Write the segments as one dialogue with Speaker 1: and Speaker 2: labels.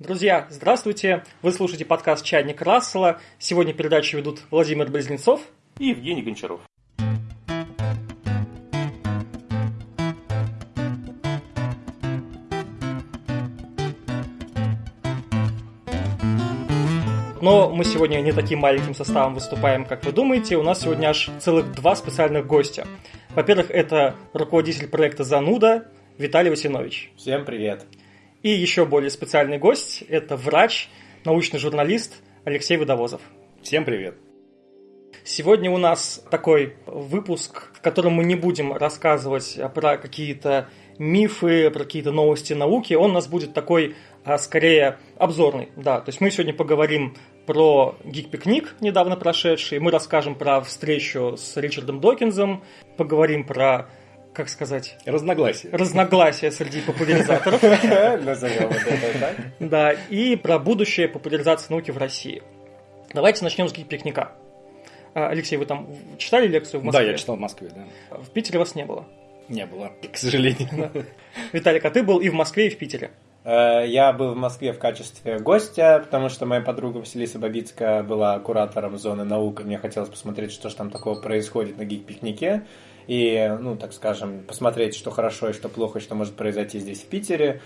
Speaker 1: Друзья, здравствуйте! Вы слушаете подкаст «Чайник Рассела». Сегодня передачу ведут Владимир Близнецов
Speaker 2: и Евгений Гончаров.
Speaker 1: Но мы сегодня не таким маленьким составом выступаем, как вы думаете. У нас сегодня аж целых два специальных гостя. Во-первых, это руководитель проекта «Зануда» Виталий Васинович.
Speaker 3: Всем привет.
Speaker 1: И еще более специальный гость – это врач, научный журналист Алексей Водовозов.
Speaker 4: Всем привет.
Speaker 1: Сегодня у нас такой выпуск, в котором мы не будем рассказывать про какие-то мифы, про какие-то новости науки. Он у нас будет такой, а, скорее, обзорный. Да, то есть мы сегодня поговорим про гик-пикник, недавно прошедший. Мы расскажем про встречу с Ричардом Докинзом, поговорим про как сказать?
Speaker 4: Разногласия.
Speaker 1: Разногласия среди популяризаторов.
Speaker 3: Назовем это так.
Speaker 1: Да, и про будущее популяризации науки в России. Давайте начнем с гик-пикника. А, Алексей, вы там читали лекцию в Москве?
Speaker 4: Да, я читал в Москве, да.
Speaker 1: В Питере вас не было?
Speaker 4: Не было, к сожалению.
Speaker 1: Виталик, а ты был и в Москве, и в Питере?
Speaker 3: Э, я был в Москве в качестве гостя, потому что моя подруга Василиса Бабицкая была куратором зоны наук, и мне хотелось посмотреть, что же там такого происходит на гик-пикнике. И, ну, так скажем, посмотреть, что хорошо и что плохо, и что может произойти здесь, в Питере.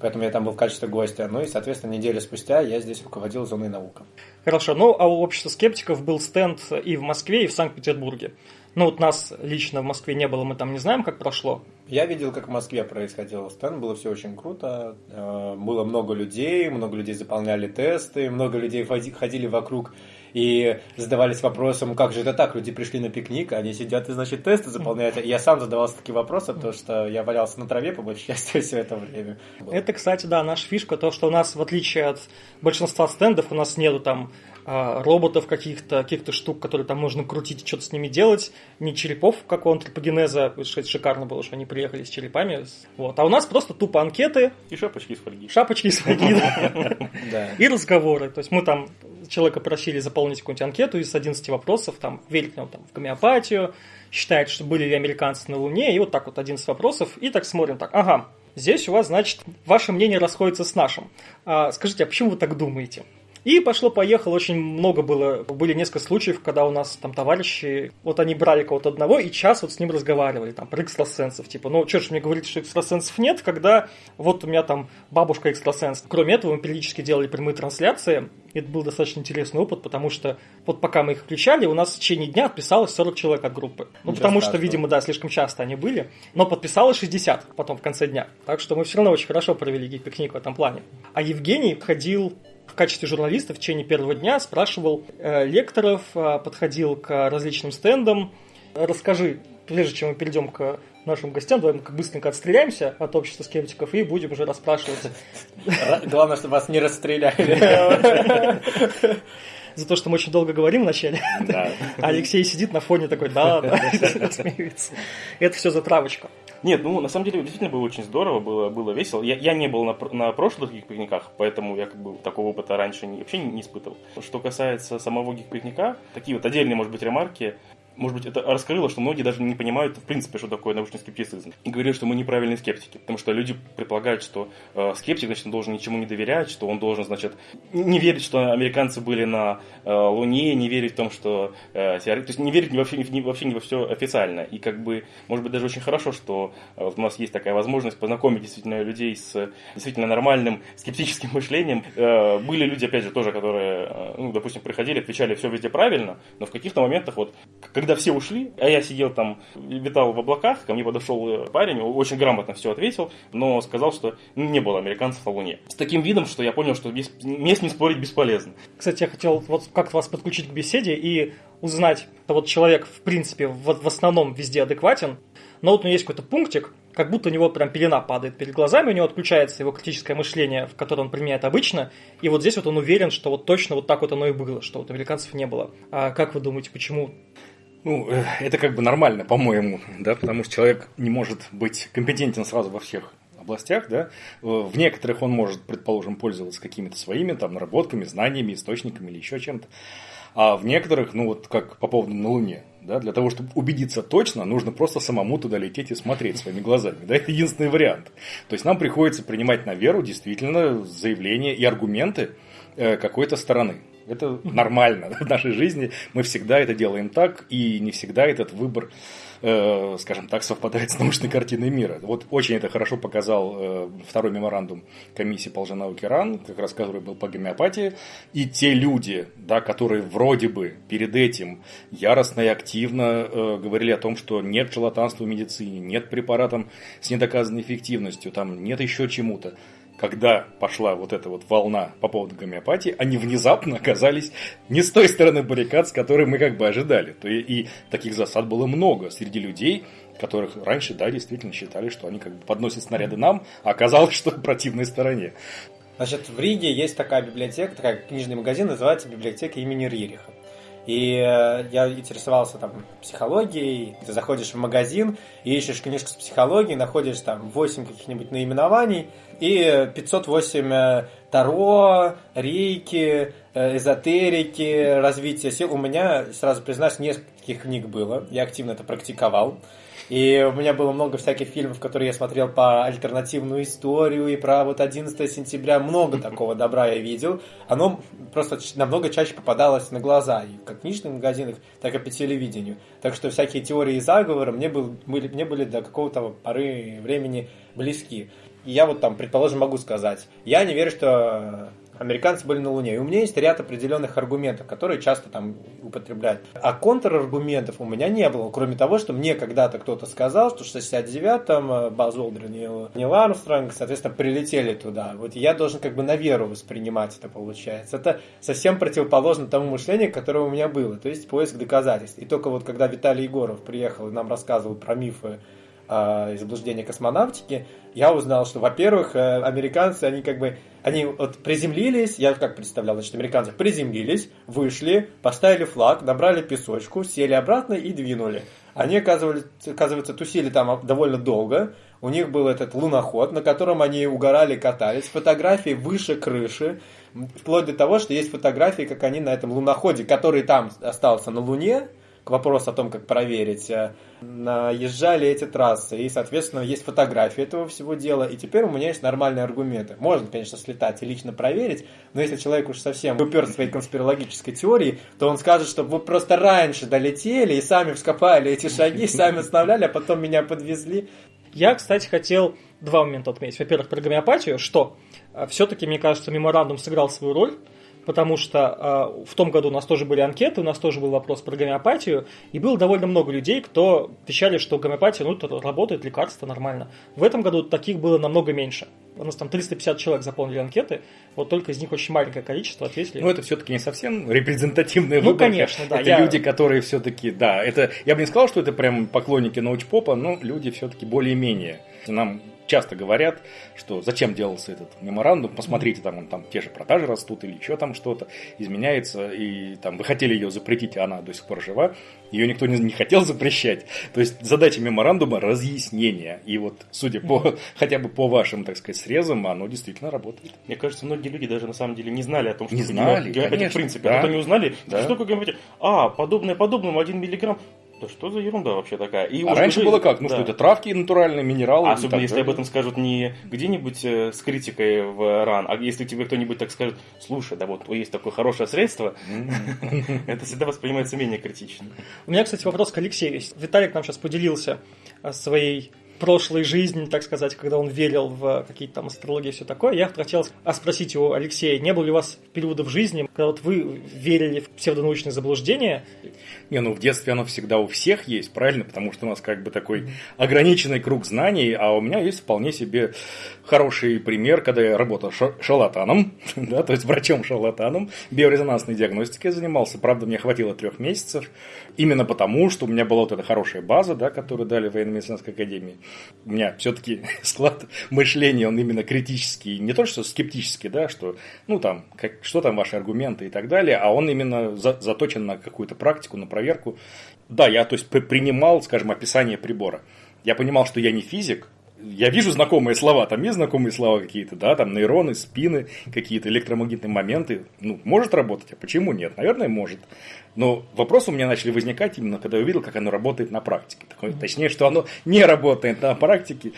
Speaker 3: Поэтому я там был в качестве гостя. Ну и, соответственно, неделю спустя я здесь руководил зоной наука.
Speaker 1: Хорошо. Ну, а у общества скептиков был стенд и в Москве, и в Санкт-Петербурге. Ну, вот нас лично в Москве не было, мы там не знаем, как прошло.
Speaker 3: Я видел, как в Москве происходил стенд, было все очень круто. Э, было много людей, много людей заполняли тесты, много людей ходили вокруг и задавались вопросом, как же это так, люди пришли на пикник, они сидят и, значит, тесты заполняют. И я сам задавался такие вопросы, потому что я валялся на траве, по большей части, все это время.
Speaker 1: Это, кстати, да, наша фишка, то, что у нас, в отличие от большинства стендов, у нас нету там а, роботов каких-то, каких-то штук, которые там нужно крутить и что-то с ними делать, не черепов, как у антропогенеза, что это шикарно было, что они приехали с черепами. Вот. А у нас просто тупо анкеты.
Speaker 2: И шапочки из фольги.
Speaker 1: Шапочки из фольги, да. И разговоры. То есть мы там человека просили заполнить какую-нибудь анкету из 11 вопросов, там, верит ли он там, в гомеопатию, считает, что были ли американцы на Луне, и вот так вот 11 вопросов, и так смотрим, так, ага, здесь у вас, значит, ваше мнение расходится с нашим. А, скажите, а почему вы так думаете? И пошло-поехало, очень много было, были несколько случаев, когда у нас там товарищи, вот они брали кого-то одного и час вот с ним разговаривали, там, про экстрасенсов, типа, ну, что ж мне говорить, что экстрасенсов нет, когда вот у меня там бабушка экстрасенс. Кроме этого, мы периодически делали прямые трансляции, это был достаточно интересный опыт, потому что вот пока мы их включали, у нас в течение дня отписалось 40 человек от группы. Ну, потому что, видимо, да, слишком часто они были, но подписалось 60 потом в конце дня. Так что мы все равно очень хорошо провели гик-пикник в этом плане. А Евгений ходил в качестве журналиста в течение первого дня спрашивал э, лекторов, э, подходил к различным стендам. Расскажи, прежде чем мы перейдем к нашим гостям, давай мы как быстренько отстреляемся от общества скептиков и будем уже расспрашивать.
Speaker 3: Главное, чтобы вас не расстреляли.
Speaker 1: За то, что мы очень долго говорим вначале. Алексей сидит на фоне такой, да, да, смеется. Это все за травочку.
Speaker 2: Нет, ну на самом деле действительно было очень здорово, было, было весело. Я, я не был на, на прошлых гик-пикниках, поэтому я как бы такого опыта раньше не, вообще не, не испытывал. Что касается самого гик-пикника, такие вот отдельные, может быть, ремарки может быть, это раскрыло, что многие даже не понимают, в принципе, что такое научный скептицизм. И говорят, что мы неправильные скептики, потому что люди предполагают, что э, скептик, значит, должен ничему не доверять, что он должен, значит, не верить, что американцы были на э, Луне, не верить в том, что... Э, то есть не верить вообще, не, вообще не во все официально. И как бы, может быть, даже очень хорошо, что э, у нас есть такая возможность познакомить действительно людей с действительно нормальным скептическим мышлением. Э, были люди, опять же, тоже, которые, э, ну, допустим, приходили, отвечали все везде правильно, но в каких-то моментах вот, когда когда все ушли, а я сидел там, витал в облаках, ко мне подошел э, парень, очень грамотно все ответил, но сказал, что не было американцев на Луне. С таким видом, что я понял, что без, ним спорить бесполезно.
Speaker 1: Кстати, я хотел вот как-то вас подключить к беседе и узнать, что вот человек, в принципе, в, в основном везде адекватен, но вот у него есть какой-то пунктик, как будто у него прям пелена падает перед глазами, у него отключается его критическое мышление, в которое он применяет обычно, и вот здесь вот он уверен, что вот точно вот так вот оно и было, что вот американцев не было. А как вы думаете, почему
Speaker 4: ну, э, это как бы нормально, по-моему, да, потому что человек не может быть компетентен сразу во всех областях, да, в некоторых он может, предположим, пользоваться какими-то своими там наработками, знаниями, источниками или еще чем-то. А в некоторых, ну вот как по поводу на Луне, да, для того, чтобы убедиться точно, нужно просто самому туда лететь и смотреть своими глазами. Да, это единственный вариант. То есть нам приходится принимать на веру действительно заявления и аргументы э, какой-то стороны. Это нормально в нашей жизни. Мы всегда это делаем так, и не всегда этот выбор э, скажем так, совпадает с научной картиной мира. Вот очень это хорошо показал э, второй меморандум комиссии по лженауке РАН, как раз который был по гомеопатии. И те люди, да, которые вроде бы перед этим яростно и активно э, говорили о том, что нет шарлатанства в медицине, нет препаратов с недоказанной эффективностью, там нет еще чему-то когда пошла вот эта вот волна по поводу гомеопатии, они внезапно оказались не с той стороны баррикад, с которой мы как бы ожидали. То и, и таких засад было много среди людей, которых раньше, да, действительно считали, что они как бы подносят снаряды нам, а оказалось, что противной стороне.
Speaker 3: Значит, в Риге есть такая библиотека, такая книжный магазин, называется библиотека имени Ририха. И э, я интересовался там психологией, ты заходишь в магазин ищешь книжку с психологией, находишь там 8 каких-нибудь наименований и 508 э, Таро, рейки, э, эзотерики, развитие сил. У меня, сразу признаюсь, нескольких книг было, я активно это практиковал. И у меня было много всяких фильмов, которые я смотрел по альтернативную историю и про вот 11 сентября. Много такого добра я видел. Оно просто намного чаще попадалось на глаза и как в книжных магазинах, так и по телевидению. Так что всякие теории заговора мне, был, были, мне были до какого-то поры времени близки. И я вот там, предположим, могу сказать, я не верю, что американцы были на Луне. И у меня есть ряд определенных аргументов, которые часто там употребляют. А контраргументов у меня не было, кроме того, что мне когда-то кто-то сказал, что в 69-м э, Баз Олдрин и Нил Армстронг, соответственно, прилетели туда. Вот я должен как бы на веру воспринимать это, получается. Это совсем противоположно тому мышлению, которое у меня было. То есть поиск доказательств. И только вот когда Виталий Егоров приехал и нам рассказывал про мифы э, и заблуждения космонавтики, я узнал, что, во-первых, э, американцы, они как бы, они вот приземлились, я как представлял, значит, американцы приземлились, вышли, поставили флаг, набрали песочку, сели обратно и двинули. Они, оказывается, оказывается тусили там довольно долго, у них был этот луноход, на котором они угорали, катались, фотографии выше крыши, вплоть до того, что есть фотографии, как они на этом луноходе, который там остался на Луне, к вопросу о том, как проверить, э, наезжали эти трассы, и, соответственно, есть фотографии этого всего дела, и теперь у меня есть нормальные аргументы. Можно, конечно, слетать и лично проверить, но если человек уж совсем упер своей конспирологической теории, то он скажет, что вы просто раньше долетели и сами вскопали эти шаги, сами оставляли, а потом меня подвезли.
Speaker 1: Я, кстати, хотел два момента отметить. Во-первых, про гомеопатию, что э, все-таки, мне кажется, меморандум сыграл свою роль, потому что э, в том году у нас тоже были анкеты, у нас тоже был вопрос про гомеопатию, и было довольно много людей, кто вещали, что гомеопатия, ну, работает, лекарство нормально. В этом году таких было намного меньше. У нас там 350 человек заполнили анкеты, вот только из них очень маленькое количество ответили.
Speaker 4: Ну, это все-таки не совсем репрезентативные
Speaker 1: ну, конечно, да.
Speaker 4: Это я... люди, которые все-таки, да, это, я бы не сказал, что это прям поклонники научпопа, но люди все-таки более-менее. Нам часто говорят, что зачем делался этот меморандум, посмотрите, там, он, там те же продажи растут или еще там что-то изменяется, и там вы хотели ее запретить, а она до сих пор жива, ее никто не, не хотел запрещать. То есть задача меморандума – разъяснение. И вот, судя по, хотя бы по вашим, так сказать, срезам, оно действительно работает.
Speaker 2: Мне кажется, многие люди даже на самом деле не знали о том, что
Speaker 4: не знали,
Speaker 2: гомеопатия в принципе. Да. А потом не узнали, да. что такое гомеопатия. А, подобное подобному, один миллиграмм. Да что за ерунда вообще такая?
Speaker 4: И а раньше было как? Ну да. что это травки натуральные, минералы.
Speaker 2: А особенно если об этом скажут не где-нибудь э, с критикой в ран, а если тебе кто-нибудь так скажет, слушай, да вот есть такое хорошее средство, это всегда воспринимается менее критично.
Speaker 1: У меня, кстати, вопрос к Алексею. Виталик нам сейчас поделился э, своей прошлой жизни, так сказать, когда он верил в какие-то там астрологии и все такое, я хотел спросить у Алексея, не было ли у вас периода в жизни, когда вот вы верили в псевдонаучные заблуждения?
Speaker 4: Не, ну в детстве оно всегда у всех есть, правильно? Потому что у нас как бы такой ограниченный круг знаний, а у меня есть вполне себе хороший пример, когда я работал шарлатаном, да, то есть врачом-шарлатаном, биорезонансной диагностикой занимался. Правда, мне хватило трех месяцев, именно потому, что у меня была вот эта хорошая база, да, которую дали в военно-медицинской академии. У меня все-таки склад мышления, он именно критический, не то что скептический, да, что, ну там, как, что там ваши аргументы и так далее, а он именно за, заточен на какую-то практику, на проверку. Да, я, то есть, принимал, скажем, описание прибора. Я понимал, что я не физик, я вижу знакомые слова, там есть знакомые слова какие-то, да, там нейроны, спины, какие-то электромагнитные моменты. Ну, может работать, а почему нет? Наверное, может. Но вопросы у меня начали возникать именно, когда я увидел, как оно работает на практике. Точнее, что оно не работает на практике.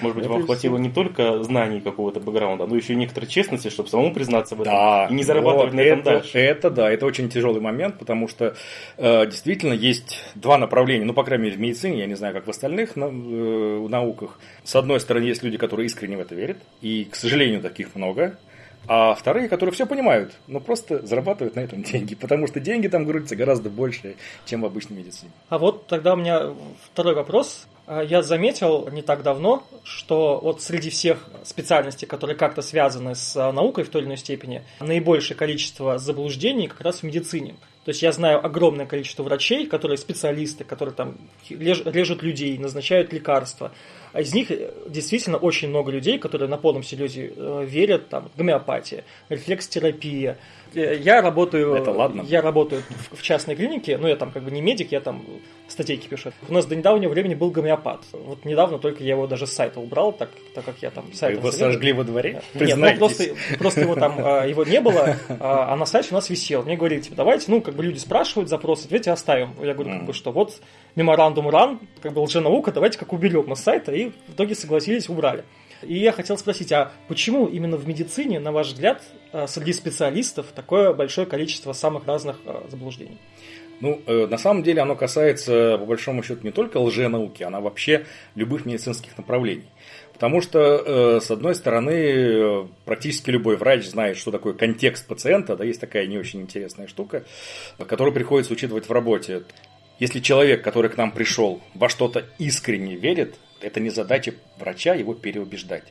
Speaker 2: Может быть, это вам хватило не только знаний какого-то бэкграунда, но еще и некоторой честности, чтобы самому признаться в этом
Speaker 4: да,
Speaker 2: и не зарабатывать
Speaker 4: вот,
Speaker 2: на этом
Speaker 4: это,
Speaker 2: дальше.
Speaker 4: Это да, это очень тяжелый момент, потому что э, действительно есть два направления, ну, по крайней мере, в медицине, я не знаю, как в остальных на, э, науках. С одной стороны, есть люди, которые искренне в это верят, и, к сожалению, таких много. А вторые, которые все понимают, но просто зарабатывают на этом деньги, потому что деньги там грузятся гораздо больше, чем в обычной медицине.
Speaker 1: А вот тогда у меня второй вопрос. А, я заметил не так давно, что вот среди всех специальностей, которые как-то связаны с а, наукой в той или иной степени, наибольшее количество заблуждений как раз в медицине. То есть я знаю огромное количество врачей, которые специалисты, которые там режут людей, назначают лекарства. А из них э, действительно очень много людей, которые на полном серьезе э, верят, там, гомеопатия, рефлекстерапия. Э, я работаю,
Speaker 4: Это ладно.
Speaker 1: я работаю в частной клинике, но я там как бы не медик, я там статейки пишу. У нас до недавнего времени был гомеопат. Вот недавно только я его даже с сайта убрал, так, так как я там сайт.
Speaker 4: Его сожгли во дворе?
Speaker 1: Нет, ну просто, просто его там его не было, а, а на сайте у нас висел. Мне говорили, типа, давайте, ну, как бы люди спрашивают запросы, ответьте, оставим. Я говорю, как бы, что вот меморандум ран, как бы лженаука, давайте как уберем на сайта, и в итоге согласились, убрали. И я хотел спросить, а почему именно в медицине, на ваш взгляд, э, среди специалистов такое большое количество самых разных э, заблуждений?
Speaker 4: Ну, э, на самом деле оно касается, по большому счету, не только лженауки, она вообще любых медицинских направлений. Потому что, с одной стороны, практически любой врач знает, что такое контекст пациента, да, есть такая не очень интересная штука, которую приходится учитывать в работе. Если человек, который к нам пришел, во что-то искренне верит, это не задача врача его переубеждать.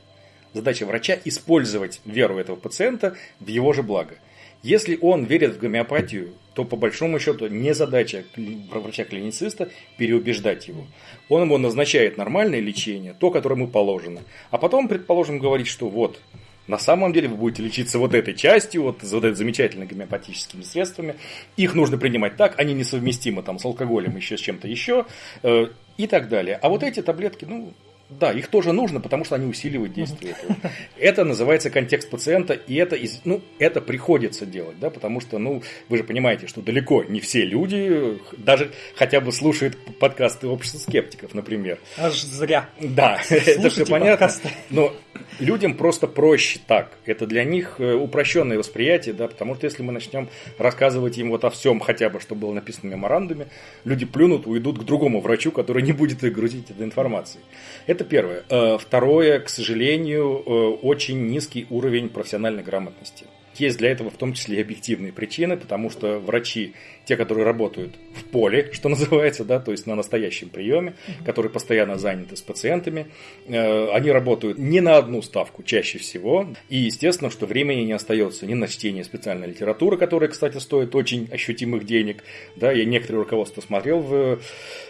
Speaker 4: Задача врача использовать веру этого пациента в его же благо. Если он верит в гомеопатию, то по большому счету не задача врача-клинициста переубеждать его. Он ему назначает нормальное лечение, то, которое ему положено. А потом, предположим, говорить, что вот, на самом деле вы будете лечиться вот этой частью, вот, вот этой замечательными гомеопатическими средствами. Их нужно принимать так, они несовместимы там, с алкоголем, еще с чем-то еще э, и так далее. А вот эти таблетки, ну, да, их тоже нужно, потому что они усиливают действие этого. Это называется контекст пациента, и это, из, ну, это приходится делать, да, потому что, ну, вы же понимаете, что далеко не все люди даже хотя бы слушают подкасты общества скептиков, например.
Speaker 1: Аж зря.
Speaker 4: Да, это все понятно. Но людям просто проще так. Это для них э, упрощенное восприятие, да, потому что если мы начнем рассказывать им вот о всем хотя бы, что было написано в меморандуме, люди плюнут, уйдут к другому врачу, который не будет их грузить этой информацией. Это первое. Э, второе, к сожалению, э, очень низкий уровень профессиональной грамотности. Есть для этого в том числе и объективные причины, потому что врачи, те, которые работают в поле, что называется, да, то есть на настоящем приеме, которые постоянно заняты с пациентами, э, они работают не на одну ставку чаще всего, и естественно, что времени не остается ни на чтение специальной литературы, которая, кстати, стоит очень ощутимых денег, да, я некоторые руководства смотрел в,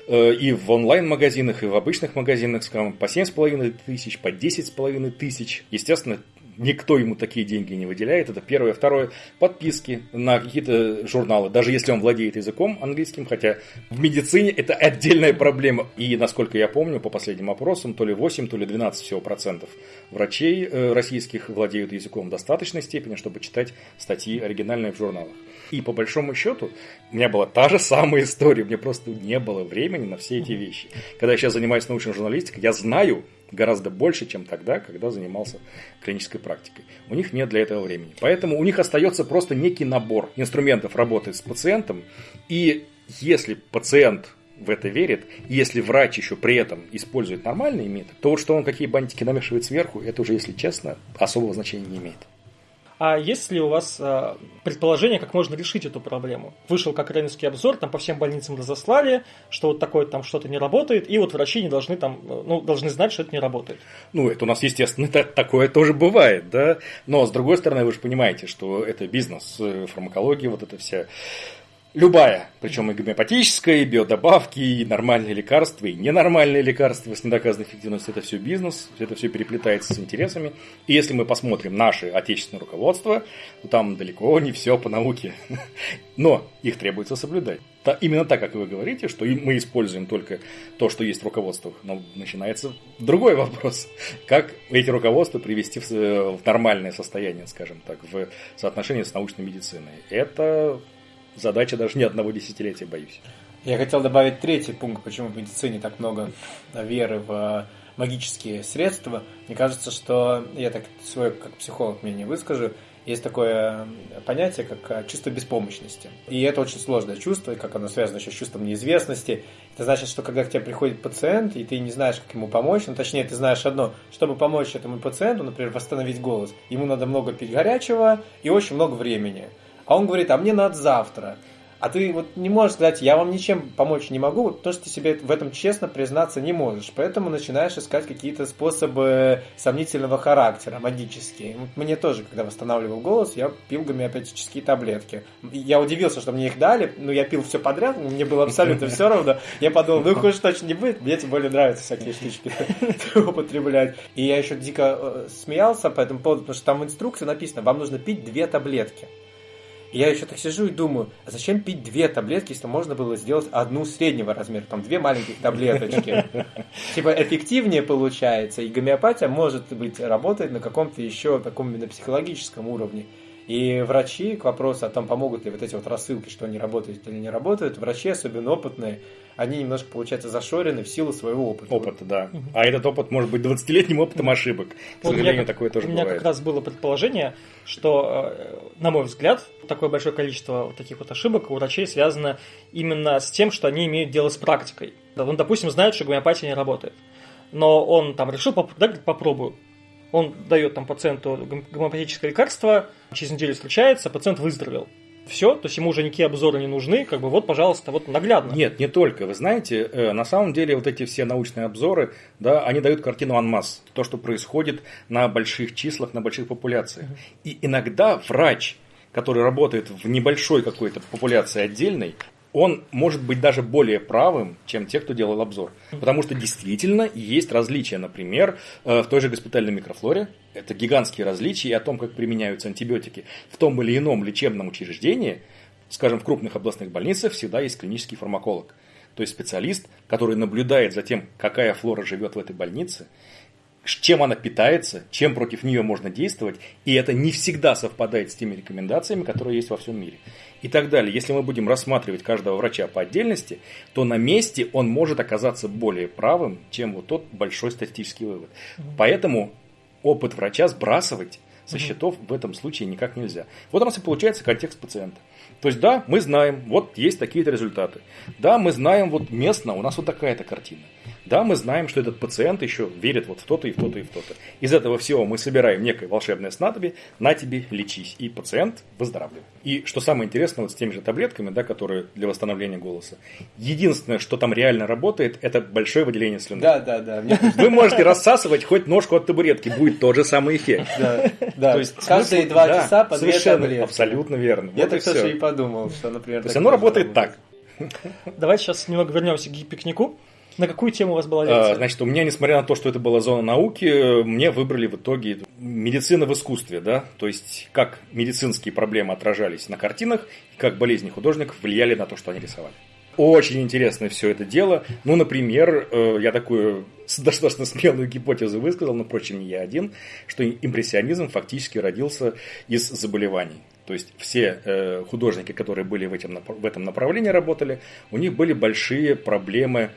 Speaker 4: э, и в онлайн-магазинах, и в обычных магазинах, скажем, по 7,5 тысяч, по 10,5 тысяч, естественно, никто ему такие деньги не выделяет. Это первое. Второе, подписки на какие-то журналы, даже если он владеет языком английским, хотя в медицине это отдельная проблема. И, насколько я помню, по последним опросам, то ли 8, то ли 12 всего процентов врачей э, российских владеют языком в достаточной степени, чтобы читать статьи оригинальные в журналах. И по большому счету, у меня была та же самая история, мне просто не было времени на все эти вещи. Когда я сейчас занимаюсь научной журналистикой, я знаю, гораздо больше, чем тогда, когда занимался клинической практикой. У них нет для этого времени. Поэтому у них остается просто некий набор инструментов работы с пациентом. И если пациент в это верит, если врач еще при этом использует нормальные методы, то вот что он какие бантики намешивает сверху, это уже, если честно, особого значения не имеет.
Speaker 1: А есть ли у вас э, предположение, как можно решить эту проблему? Вышел как рейнский обзор, там по всем больницам разослали, что вот такое там что-то не работает, и вот врачи не должны там, ну, должны знать, что это не работает.
Speaker 4: Ну, это у нас, естественно, такое тоже бывает, да. Но, с другой стороны, вы же понимаете, что это бизнес, э, фармакология, вот это вся Любая, причем и гомеопатическая, и биодобавки, и нормальные лекарства, и ненормальные лекарства с недоказанной эффективностью. Это все бизнес, это все переплетается с интересами. И если мы посмотрим наше отечественное руководство, то там далеко не все по науке. Но их требуется соблюдать. именно так, как вы говорите, что мы используем только то, что есть в руководствах. Но начинается другой вопрос. Как эти руководства привести в, в нормальное состояние, скажем так, в соотношении с научной медициной. Это задача даже не одного десятилетия, боюсь.
Speaker 3: Я хотел добавить третий пункт, почему в медицине так много веры в магические средства. Мне кажется, что я так свой как психолог мнение выскажу, есть такое понятие, как э, чувство беспомощности. И это очень сложное чувство, как оно связано еще с чувством неизвестности. Это значит, что когда к тебе приходит пациент, и ты не знаешь, как ему помочь, ну, точнее, ты знаешь одно, чтобы помочь этому пациенту, например, восстановить голос, ему надо много пить горячего и очень много времени. А он говорит, а мне надо завтра. А ты вот не можешь сказать, я вам ничем помочь не могу, потому что ты себе в этом честно признаться не можешь. Поэтому начинаешь искать какие-то способы сомнительного характера, магические. Мне тоже, когда восстанавливал голос, я пил гомеопатические таблетки. Я удивился, что мне их дали, но я пил все подряд, мне было абсолютно все равно. Я подумал, ну хуже точно не будет, мне тем более нравятся всякие штучки употреблять. И я еще дико э, смеялся по этому поводу, потому что там в инструкции написано, вам нужно пить две таблетки. Я еще так сижу и думаю, а зачем пить две таблетки, если можно было сделать одну среднего размера, там две маленьких таблеточки. Типа эффективнее получается, и гомеопатия может быть работает на каком-то еще таком именно психологическом уровне. И врачи, к вопросу о том, помогут ли вот эти вот рассылки, что они работают или не работают, врачи, особенно опытные, они немножко, получается, зашорены в силу своего опыта.
Speaker 4: Опыта, да. Угу. А этот опыт может быть 20-летним опытом ошибок. К вот сожалению,
Speaker 1: меня,
Speaker 4: такое тоже
Speaker 1: У меня
Speaker 4: бывает.
Speaker 1: как раз было предположение, что, э, на мой взгляд, такое большое количество вот таких вот ошибок у врачей связано именно с тем, что они имеют дело с практикой. Он, допустим, знает, что гомеопатия не работает. Но он там решил, да, попробую. Он дает там пациенту гомеопатическое лекарство, через неделю встречается, пациент выздоровел все, то есть ему уже никакие обзоры не нужны, как бы вот, пожалуйста, вот наглядно.
Speaker 4: Нет, не только. Вы знаете, э, на самом деле вот эти все научные обзоры, да, они дают картину анмасс, то, что происходит на больших числах, на больших популяциях. И иногда врач, который работает в небольшой какой-то популяции отдельной, он может быть даже более правым, чем те, кто делал обзор. Потому что действительно есть различия, например, э, в той же госпитальной микрофлоре. Это гигантские различия о том, как применяются антибиотики в том или ином лечебном учреждении. Скажем, в крупных областных больницах всегда есть клинический фармаколог. То есть специалист, который наблюдает за тем, какая флора живет в этой больнице, чем она питается, чем против нее можно действовать, и это не всегда совпадает с теми рекомендациями, которые есть во всем мире. И так далее. Если мы будем рассматривать каждого врача по отдельности, то на месте он может оказаться более правым, чем вот тот большой статистический вывод. Поэтому опыт врача сбрасывать со счетов в этом случае никак нельзя. Вот у нас и получается контекст пациента. То есть, да, мы знаем, вот есть такие-то результаты. Да, мы знаем, вот местно у нас вот такая-то картина. Да, мы знаем, что этот пациент еще верит вот в то-то и в то-то и в то-то. Из этого всего мы собираем некое волшебное снадобье, на тебе лечись, и пациент выздоравливает. И что самое интересное, вот с теми же таблетками, да, которые для восстановления голоса, единственное, что там реально работает, это большое выделение слюны.
Speaker 3: Да, да, да.
Speaker 4: Вы можете рассасывать хоть ножку от табуретки, будет тот же самый эффект.
Speaker 3: Да, да. То есть, Каждые два часа по две таблетки.
Speaker 4: Абсолютно верно.
Speaker 3: Я так тоже и подумал, что, например...
Speaker 4: То есть оно работает так.
Speaker 1: Давайте сейчас немного вернемся к пикнику. На какую тему у вас была лекция?
Speaker 4: А, значит, у меня, несмотря на то, что это была зона науки, мне выбрали в итоге медицина в искусстве, да, то есть как медицинские проблемы отражались на картинах, как болезни художников влияли на то, что они рисовали. Очень интересно все это дело. Ну, например, э, я такую достаточно смелую гипотезу высказал, но, впрочем, не я один, что импрессионизм фактически родился из заболеваний. То есть все э, художники, которые были в, этим, в этом направлении работали, у них были большие проблемы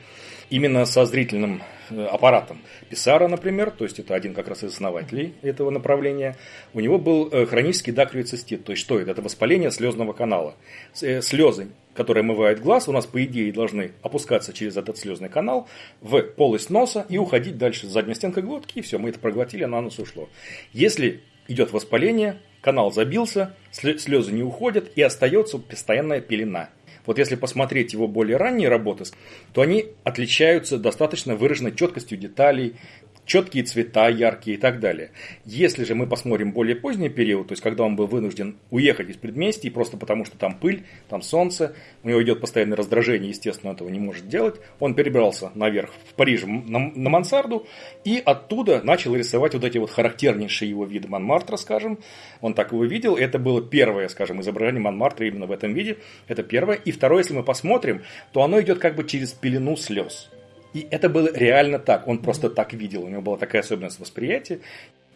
Speaker 4: именно со зрительным э, аппаратом. Писара, например, то есть это один как раз из основателей этого направления, у него был э, хронический дакриоцистит. То есть что это? Это воспаление слезного канала. Э, слезы, которые омывают глаз, у нас по идее должны опускаться через этот слезный канал в полость носа и уходить дальше. Задняя стенка глотки, и все, мы это проглотили, на нос ушло. Если идет воспаление, канал забился, слезы не уходят и остается постоянная пелена. Вот если посмотреть его более ранние работы, то они отличаются достаточно выраженной четкостью деталей, четкие цвета, яркие и так далее. Если же мы посмотрим более поздний период, то есть когда он был вынужден уехать из предместий, просто потому что там пыль, там солнце, у него идет постоянное раздражение, естественно, этого не может делать, он перебрался наверх в Париже на, на мансарду и оттуда начал рисовать вот эти вот характернейшие его виды Монмартра, скажем. Он так его видел, это было первое, скажем, изображение Монмартра именно в этом виде, это первое. И второе, если мы посмотрим, то оно идет как бы через пелену слез. И это было реально так. Он просто так видел. У него была такая особенность восприятия.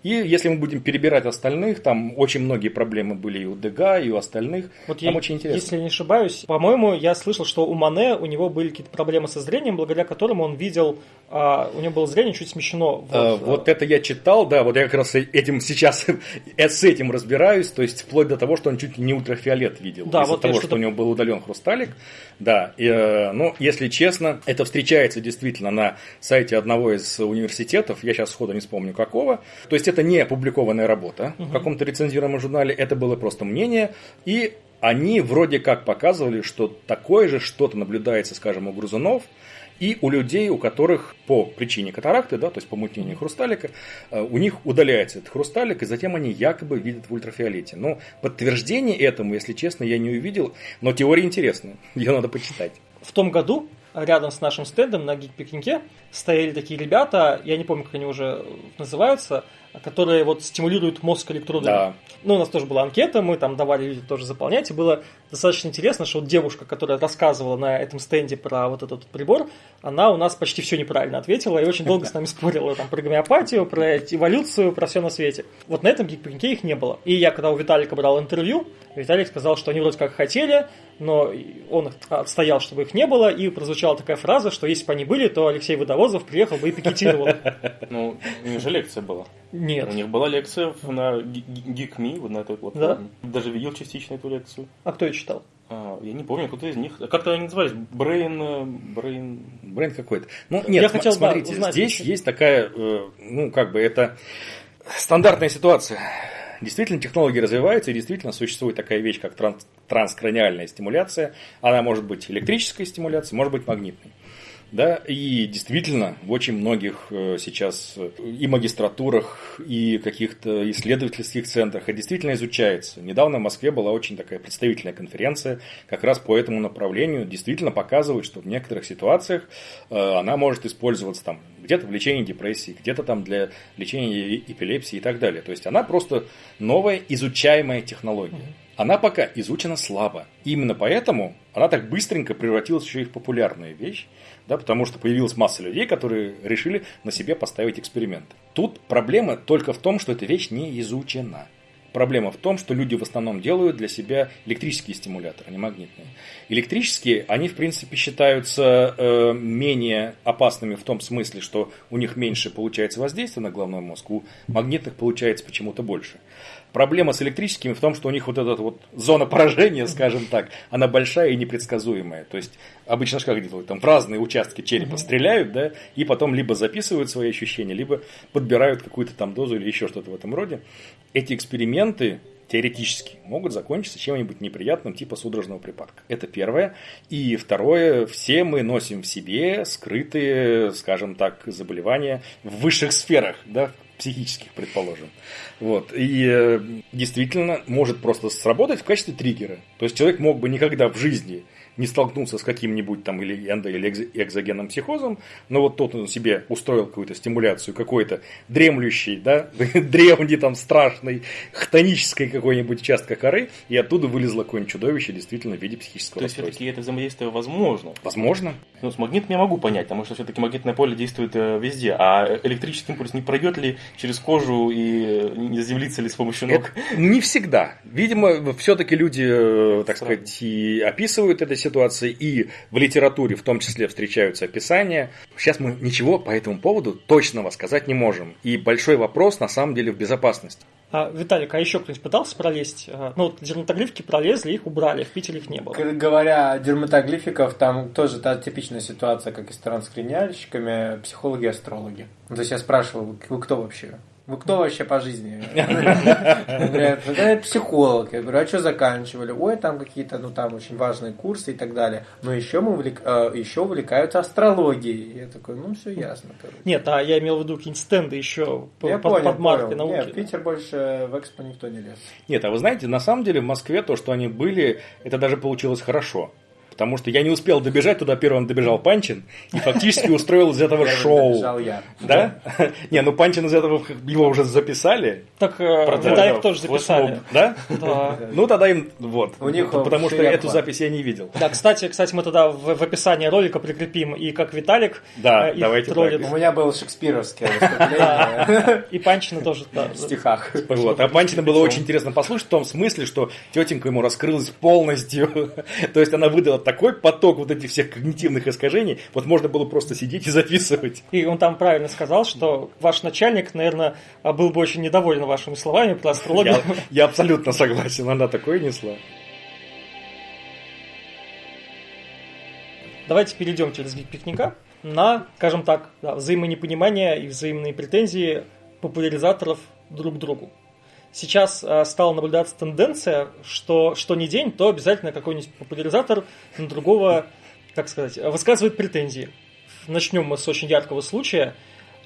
Speaker 4: И если мы будем перебирать остальных, там очень многие проблемы были и у Дега, и у остальных.
Speaker 1: Вот
Speaker 4: там
Speaker 1: я,
Speaker 4: очень интересно.
Speaker 1: Если я не ошибаюсь, по-моему, я слышал, что у Мане у него были какие-то проблемы со зрением, благодаря которым он видел, а, у него было зрение чуть смещено. Вот,
Speaker 4: А, вот это я читал, да, вот я как раз этим сейчас с этим разбираюсь, то есть вплоть до того, что он чуть не ультрафиолет видел.
Speaker 1: Да,
Speaker 4: из-за
Speaker 1: вот
Speaker 4: того,
Speaker 1: что-то-
Speaker 4: что у него был удален хрусталик. Да, и, э, ну, если честно, это встречается действительно на сайте одного из университетов, я сейчас сходу не вспомню какого. То есть это не опубликованная работа в каком-то рецензируемом журнале, это было просто мнение, и они вроде как показывали, что такое же что-то наблюдается, скажем, у грызунов, и у людей, у которых по причине катаракты, да, то есть помутнения хрусталика, э, у них удаляется этот хрусталик, и затем они якобы видят в ультрафиолете. Но подтверждение этому, если честно, я не увидел, но теория интересная, ее надо почитать.
Speaker 1: В том году рядом с нашим стендом на гик-пикнике стояли такие ребята, я не помню, как они уже называются, которые вот стимулируют мозг электродами.
Speaker 4: Да.
Speaker 1: Ну, у нас тоже была анкета, мы там давали людям тоже заполнять, и было достаточно интересно, что вот девушка, которая рассказывала на этом стенде про вот этот прибор, она у нас почти все неправильно ответила и очень долго с нами спорила там про гомеопатию, про эволюцию, про все на свете. Вот на этом гик-пикнике их не было. И я, когда у Виталика брал интервью, Виталик сказал, что они вроде как хотели, но он отстоял, чтобы их не было, и прозвучала такая фраза, что если бы они были, то Алексей Водовозов приехал бы и пикетировал.
Speaker 2: Ну, у них же лекция была.
Speaker 1: Нет.
Speaker 2: У них была лекция на GeekMe, вот на этой платформе. Даже видел частично эту лекцию.
Speaker 1: А кто ее читал?
Speaker 2: А, я не помню, кто-то из них. Как-то они назывались? Брейн... э, Брейн...
Speaker 4: Бренд какой-то. Ну,
Speaker 1: Я
Speaker 4: нет,
Speaker 1: хотел,
Speaker 4: см-
Speaker 1: да,
Speaker 4: смотрите,
Speaker 1: узнать,
Speaker 4: здесь есть такая, э, ну, как бы это стандартная ситуация. Действительно, технологии развиваются, и действительно существует такая вещь, как транс- транскраниальная стимуляция. Она может быть электрической стимуляцией, может быть магнитной. Да, и действительно, в очень многих э, сейчас э, и магистратурах, и каких-то исследовательских центрах это действительно изучается. Недавно в Москве была очень такая представительная конференция как раз по этому направлению. Действительно показывает, что в некоторых ситуациях э, она может использоваться там где-то в лечении депрессии, где-то там для лечения эпилепсии и так далее. То есть она просто новая изучаемая технология. Она пока изучена слабо. Именно поэтому она так быстренько превратилась еще и в популярную вещь, да, потому что появилась масса людей, которые решили на себе поставить эксперимент. Тут проблема только в том, что эта вещь не изучена. Проблема в том, что люди в основном делают для себя электрические стимуляторы, а не магнитные. Электрические, они в принципе считаются э, менее опасными в том смысле, что у них меньше получается воздействие на головной мозг, у магнитных получается почему-то больше. Проблема с электрическими в том, что у них вот эта вот зона поражения, скажем так, она большая и непредсказуемая. То есть обычно как делают, там в разные участки черепа стреляют, да, и потом либо записывают свои ощущения, либо подбирают какую-то там дозу или еще что-то в этом роде. Эти эксперименты теоретически могут закончиться чем-нибудь неприятным, типа судорожного припадка. Это первое. И второе, все мы носим в себе скрытые, скажем так, заболевания в высших сферах, да, психических, предположим. Вот. И э, действительно может просто сработать в качестве триггера. То есть человек мог бы никогда в жизни не столкнуться с каким-нибудь там или эндо- или экзо- экзогенным психозом, но вот тот он себе устроил какую-то стимуляцию какой-то дремлющий, да, древний там страшный, хтонической какой-нибудь участка коры, и оттуда вылезло какое-нибудь чудовище действительно в виде психического
Speaker 2: То есть все-таки это взаимодействие возможно.
Speaker 4: Возможно.
Speaker 2: Ну, с магнитом я могу понять, потому что все-таки магнитное поле действует э, везде. А электрический импульс не пройдет ли через кожу и не заземлится ли с помощью ног?
Speaker 4: Это не всегда. Видимо, все-таки люди, э, так
Speaker 2: Странно.
Speaker 4: сказать, и описывают эту ситуацию, и в литературе в том числе встречаются описания. Сейчас мы ничего по этому поводу точного сказать не можем. И большой вопрос на самом деле в безопасности.
Speaker 1: А, Виталик, а еще кто-нибудь пытался пролезть? А, Ну, вот дерматоглифики пролезли, их убрали, в Питере их не было.
Speaker 3: Говоря о дерматоглификов, там тоже та типичная ситуация, как и с транскраниальщиками, психологи-астрологи. То есть я спрашивал, вы кто вообще? Вы кто вообще по жизни? Говорят, я психолог. Я говорю, а что заканчивали? Ой, там какие-то, ну там очень важные курсы и так далее. Но еще мы увлек... э, еще увлекаются астрологией. Я такой, ну все ясно. короче.
Speaker 1: Нет, а я имел в виду какие-нибудь стенды еще
Speaker 3: Я
Speaker 1: под,
Speaker 3: понял,
Speaker 1: под маркой
Speaker 3: понял. Нет,
Speaker 1: науки.
Speaker 3: Питер больше в экспо никто не лез.
Speaker 4: Нет, а вы знаете, на самом деле в Москве то, что они были, это даже получилось хорошо. Потому что я не успел добежать, туда первым добежал Панчин и фактически устроил из этого шоу. Да? Не, ну Панчин из этого его уже записали.
Speaker 1: Так э,
Speaker 2: Правда,
Speaker 1: Виталик
Speaker 2: да,
Speaker 1: тоже записали.
Speaker 4: Да? Ну тогда им вот.
Speaker 3: У них
Speaker 4: Потому что эту запись я не видел.
Speaker 1: Да, кстати, кстати, мы тогда в, описании ролика прикрепим и как Виталик
Speaker 4: Да,
Speaker 1: э, их
Speaker 4: давайте.
Speaker 3: У меня было шекспировское выступление
Speaker 1: И Панчина тоже.
Speaker 3: в стихах.
Speaker 4: Вот. А Панчина было очень интересно послушать в том смысле, что тетенька ему раскрылась полностью. То есть она выдала такой поток вот этих всех когнитивных искажений. Вот можно было просто сидеть и записывать.
Speaker 1: И он там правильно сказал, что ваш начальник, наверное, был бы очень недоволен вашими словами про астрологию.
Speaker 4: Я, я абсолютно согласен, она такое несла.
Speaker 1: Давайте перейдем через пикника на, скажем так, да, взаимонепонимание и взаимные претензии популяризаторов друг к другу. Сейчас э, стала наблюдаться тенденция, что что ни день, то обязательно какой-нибудь популяризатор на другого, как сказать, высказывает претензии. Начнем мы с очень яркого случая.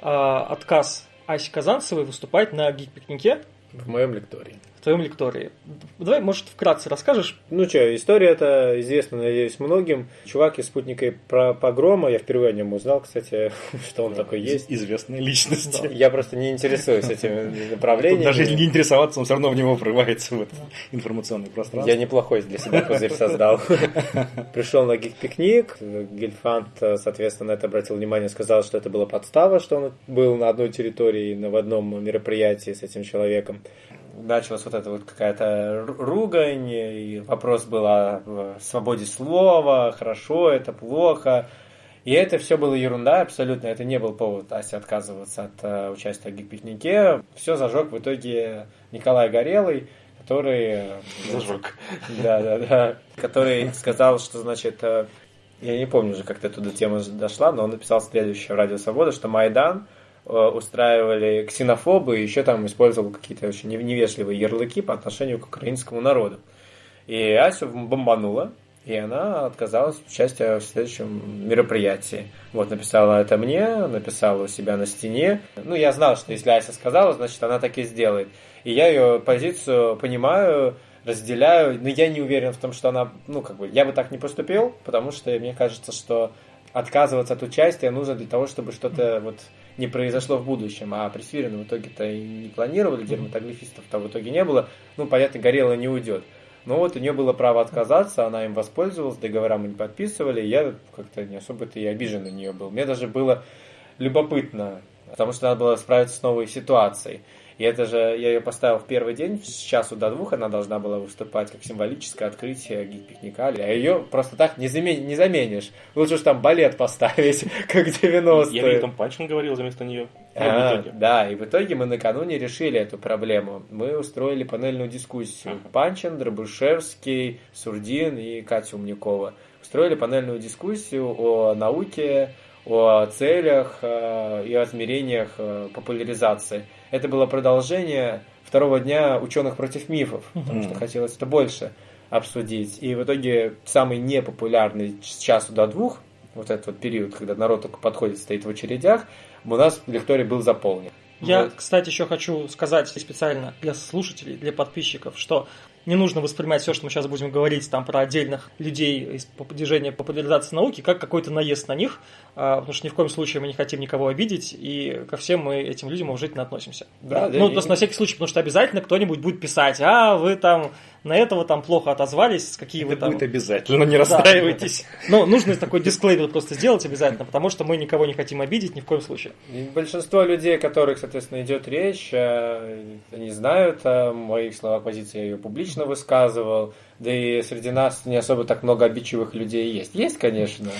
Speaker 1: Э, отказ Аси Казанцевой выступать на гик-пикнике
Speaker 3: В моем лектории.
Speaker 1: В твоем лектории. Давай, может, вкратце расскажешь?
Speaker 3: Ну что, история это известна, надеюсь, многим. Чувак из спутника про погрома, я впервые о нем узнал, кстати, что он такой есть.
Speaker 4: Известная личность.
Speaker 1: Да.
Speaker 3: Я просто не интересуюсь этими направлениями.
Speaker 4: даже если не интересоваться, он все равно в него врывается в это информационное пространство.
Speaker 3: Я неплохой для себя пузырь создал. Пришел на гик-пикник. Гильфант, соответственно, на это обратил внимание, сказал, что это была подстава, что он был на одной территории, на- в одном мероприятии с этим человеком. Началась вот эта вот какая-то ру- ругань, и вопрос был о свободе слова, хорошо это, плохо. И это все было ерунда абсолютно, это не был повод Асе отказываться от э, участия в гик-пикнике. Все зажег в итоге Николай Горелый, который... э,
Speaker 2: Зажег.
Speaker 3: да, да, да. Который сказал, что, значит, э, я не помню уже, как до туда тема дошла, но он написал следующее в Радио Свобода, что Майдан устраивали ксенофобы и еще там использовал какие-то очень нев- невежливые ярлыки по отношению к украинскому народу. И Асю бомбанула, и она отказалась от участия в следующем мероприятии. Вот, написала это мне, написала у себя на стене. Ну, я знал, что если Ася сказала, значит, она так и сделает. И я ее позицию понимаю, разделяю, но я не уверен в том, что она, ну, как бы, я бы так не поступил, потому что мне кажется, что отказываться от участия нужно для того, чтобы что-то вот не произошло в будущем, а при Свирине в итоге-то и не планировали, дерматоглифистов-то в итоге не было, ну, понятно, Горело не уйдет. Но вот у нее было право отказаться, она им воспользовалась, договора мы не подписывали, я как-то не особо-то и обижен на нее был. Мне даже было любопытно, потому что надо было справиться с новой ситуацией. И это же, я ее поставил в первый день, с часу до двух она должна была выступать как символическое открытие гик-пикника, а ее просто так не, замен- не заменишь. Лучше уж там балет поставить, как 90-е.
Speaker 2: Я там Панчин говорил вместо нее.
Speaker 3: А, да, и в итоге мы накануне решили эту проблему. Мы устроили панельную дискуссию. Панчин, Дробышевский, Сурдин и Катя Умникова. Устроили панельную дискуссию о науке, о целях э, и о измерениях э, популяризации. Это было продолжение второго дня ученых против мифов, потому что хотелось это больше обсудить. И в итоге самый непопулярный с часу до двух, вот этот вот период, когда народ только подходит, стоит в очередях, у нас лекторий был заполнен.
Speaker 1: Я,
Speaker 3: Вот.
Speaker 1: кстати, еще хочу сказать специально для слушателей, для подписчиков, что не нужно воспринимать все, что мы сейчас будем говорить там про отдельных людей из движения популяризации науки, как какой-то наезд на них, а, потому что ни в коем случае мы не хотим никого обидеть, и ко всем мы этим людям уважительно относимся.
Speaker 3: Да, да,
Speaker 1: ну,
Speaker 3: и-
Speaker 1: просто на всякий случай, потому что обязательно кто-нибудь будет писать, а, вы там на этого там плохо отозвались, какие вы
Speaker 4: Это
Speaker 1: там...
Speaker 4: будет обязательно, не расстраивайтесь.
Speaker 1: Ну, нужно такой дисклеймер просто сделать обязательно, потому что мы никого не хотим обидеть ни в коем случае.
Speaker 3: И большинство людей, о которых, соответственно, идет речь, э, они знают о моих словах позиции, я ее публично высказывал, да и среди нас не особо так много обидчивых людей есть. Есть, конечно,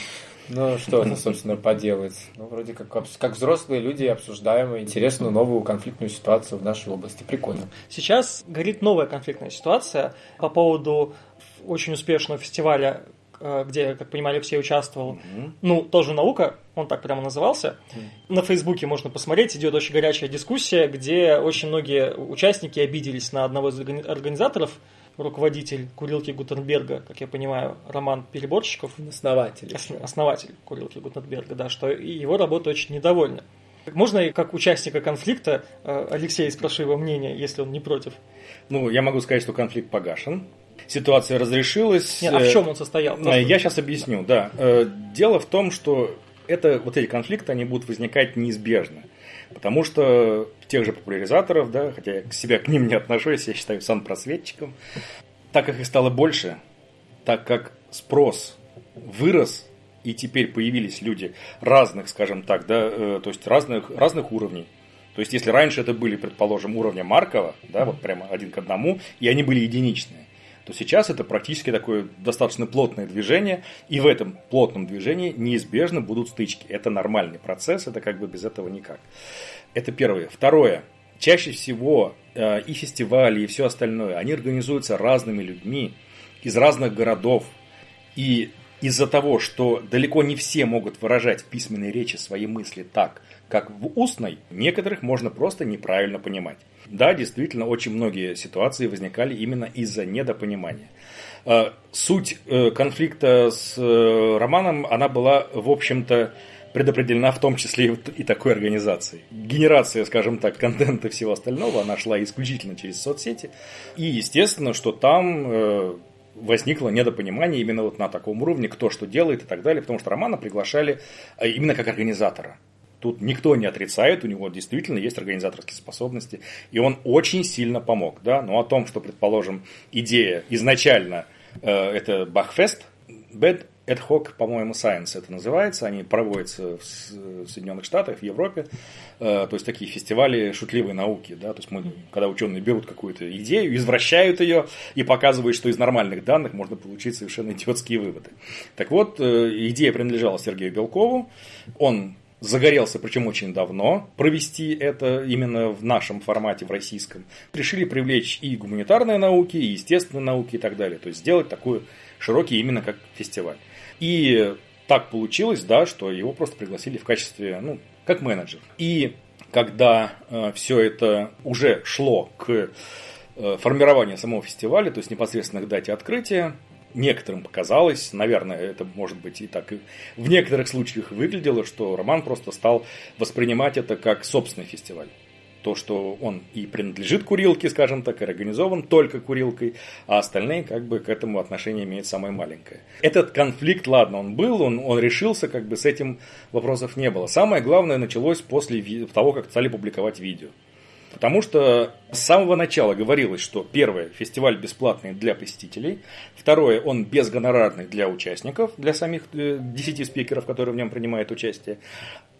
Speaker 3: ну что это, собственно, поделать? Ну, вроде как, как взрослые люди обсуждаем интересную новую конфликтную ситуацию в нашей области. Прикольно.
Speaker 1: Сейчас горит новая конфликтная ситуация по поводу очень успешного фестиваля, э, где, как понимали, все участвовал. Ну, тоже наука, он так прямо назывался. На Фейсбуке можно посмотреть, идет очень горячая дискуссия, где очень многие участники обиделись на одного из организаторов, руководитель курилки Гутенберга, как я понимаю, Роман Переборщиков.
Speaker 3: Основатель.
Speaker 1: Основатель курилки Гутенберга, да, что его работа очень недовольна. Можно как участника конфликта э, Алексея спрошу его мнение, если он не против?
Speaker 4: Ну, я могу сказать, что конфликт погашен. Ситуация разрешилась.
Speaker 1: Нет, а в чем он состоял?
Speaker 4: Просто... Я сейчас объясню, да. Э, дело в том, что это, вот эти конфликты, они будут возникать неизбежно. Потому что тех же популяризаторов, да, хотя я к себя к ним не отношусь, я считаю сан-просветчиком, так как их стало больше, так как спрос вырос, и теперь появились люди разных, скажем так, да, э, то есть разных, разных уровней. То есть, если раньше это были, предположим, уровня Маркова, да, вот прямо один к одному, и они были единичные, то сейчас это практически такое достаточно плотное движение, и в этом плотном движении неизбежно будут стычки. Это нормальный процесс, это как бы без этого никак. Это первое. Второе. Чаще всего э, и фестивали, и все остальное, они организуются разными людьми из разных городов. И из-за того, что далеко не все могут выражать в письменной речи свои мысли так, как в устной, некоторых можно просто неправильно понимать. Да, действительно, очень многие ситуации возникали именно из-за недопонимания. Э, суть э, конфликта с э, Романом, она была, в общем-то, предопределена в том числе и такой организацией. Генерация, скажем так, контента и всего остального, она шла исключительно через соцсети. И естественно, что там возникло недопонимание именно вот на таком уровне, кто что делает и так далее, потому что Романа приглашали именно как организатора. Тут никто не отрицает, у него действительно есть организаторские способности, и он очень сильно помог. Да? Но о том, что, предположим, идея изначально э, это Бахфест, Bad Ad hoc, по-моему, Science это называется. Они проводятся в Соединенных Штатах, в Европе. Э, то есть такие фестивали шутливой науки. Да? То есть мы, когда ученые берут какую-то идею, извращают ее и показывают, что из нормальных данных можно получить совершенно идиотские выводы. Так вот, э, идея принадлежала Сергею Белкову. Он загорелся, причем очень давно, провести это именно в нашем формате, в российском. Решили привлечь и гуманитарные науки, и естественные науки и так далее. То есть сделать такой широкий именно как фестиваль. И так получилось, да, что его просто пригласили в качестве, ну, как менеджер. И когда э, все это уже шло к э, формированию самого фестиваля, то есть непосредственно к дате открытия, некоторым показалось, наверное, это может быть и так и в некоторых случаях выглядело, что Роман просто стал воспринимать это как собственный фестиваль. То, что он и принадлежит курилке, скажем так, и организован только курилкой, а остальные как бы к этому отношение имеют самое маленькое. Этот конфликт, ладно, он был, он, он решился, как бы с этим вопросов не было. Самое главное началось после того, как стали публиковать видео. Потому что с самого начала говорилось, что первое, фестиваль бесплатный для посетителей, второе, он безгонорарный для участников, для самих 10 э, спикеров, которые в нем принимают участие,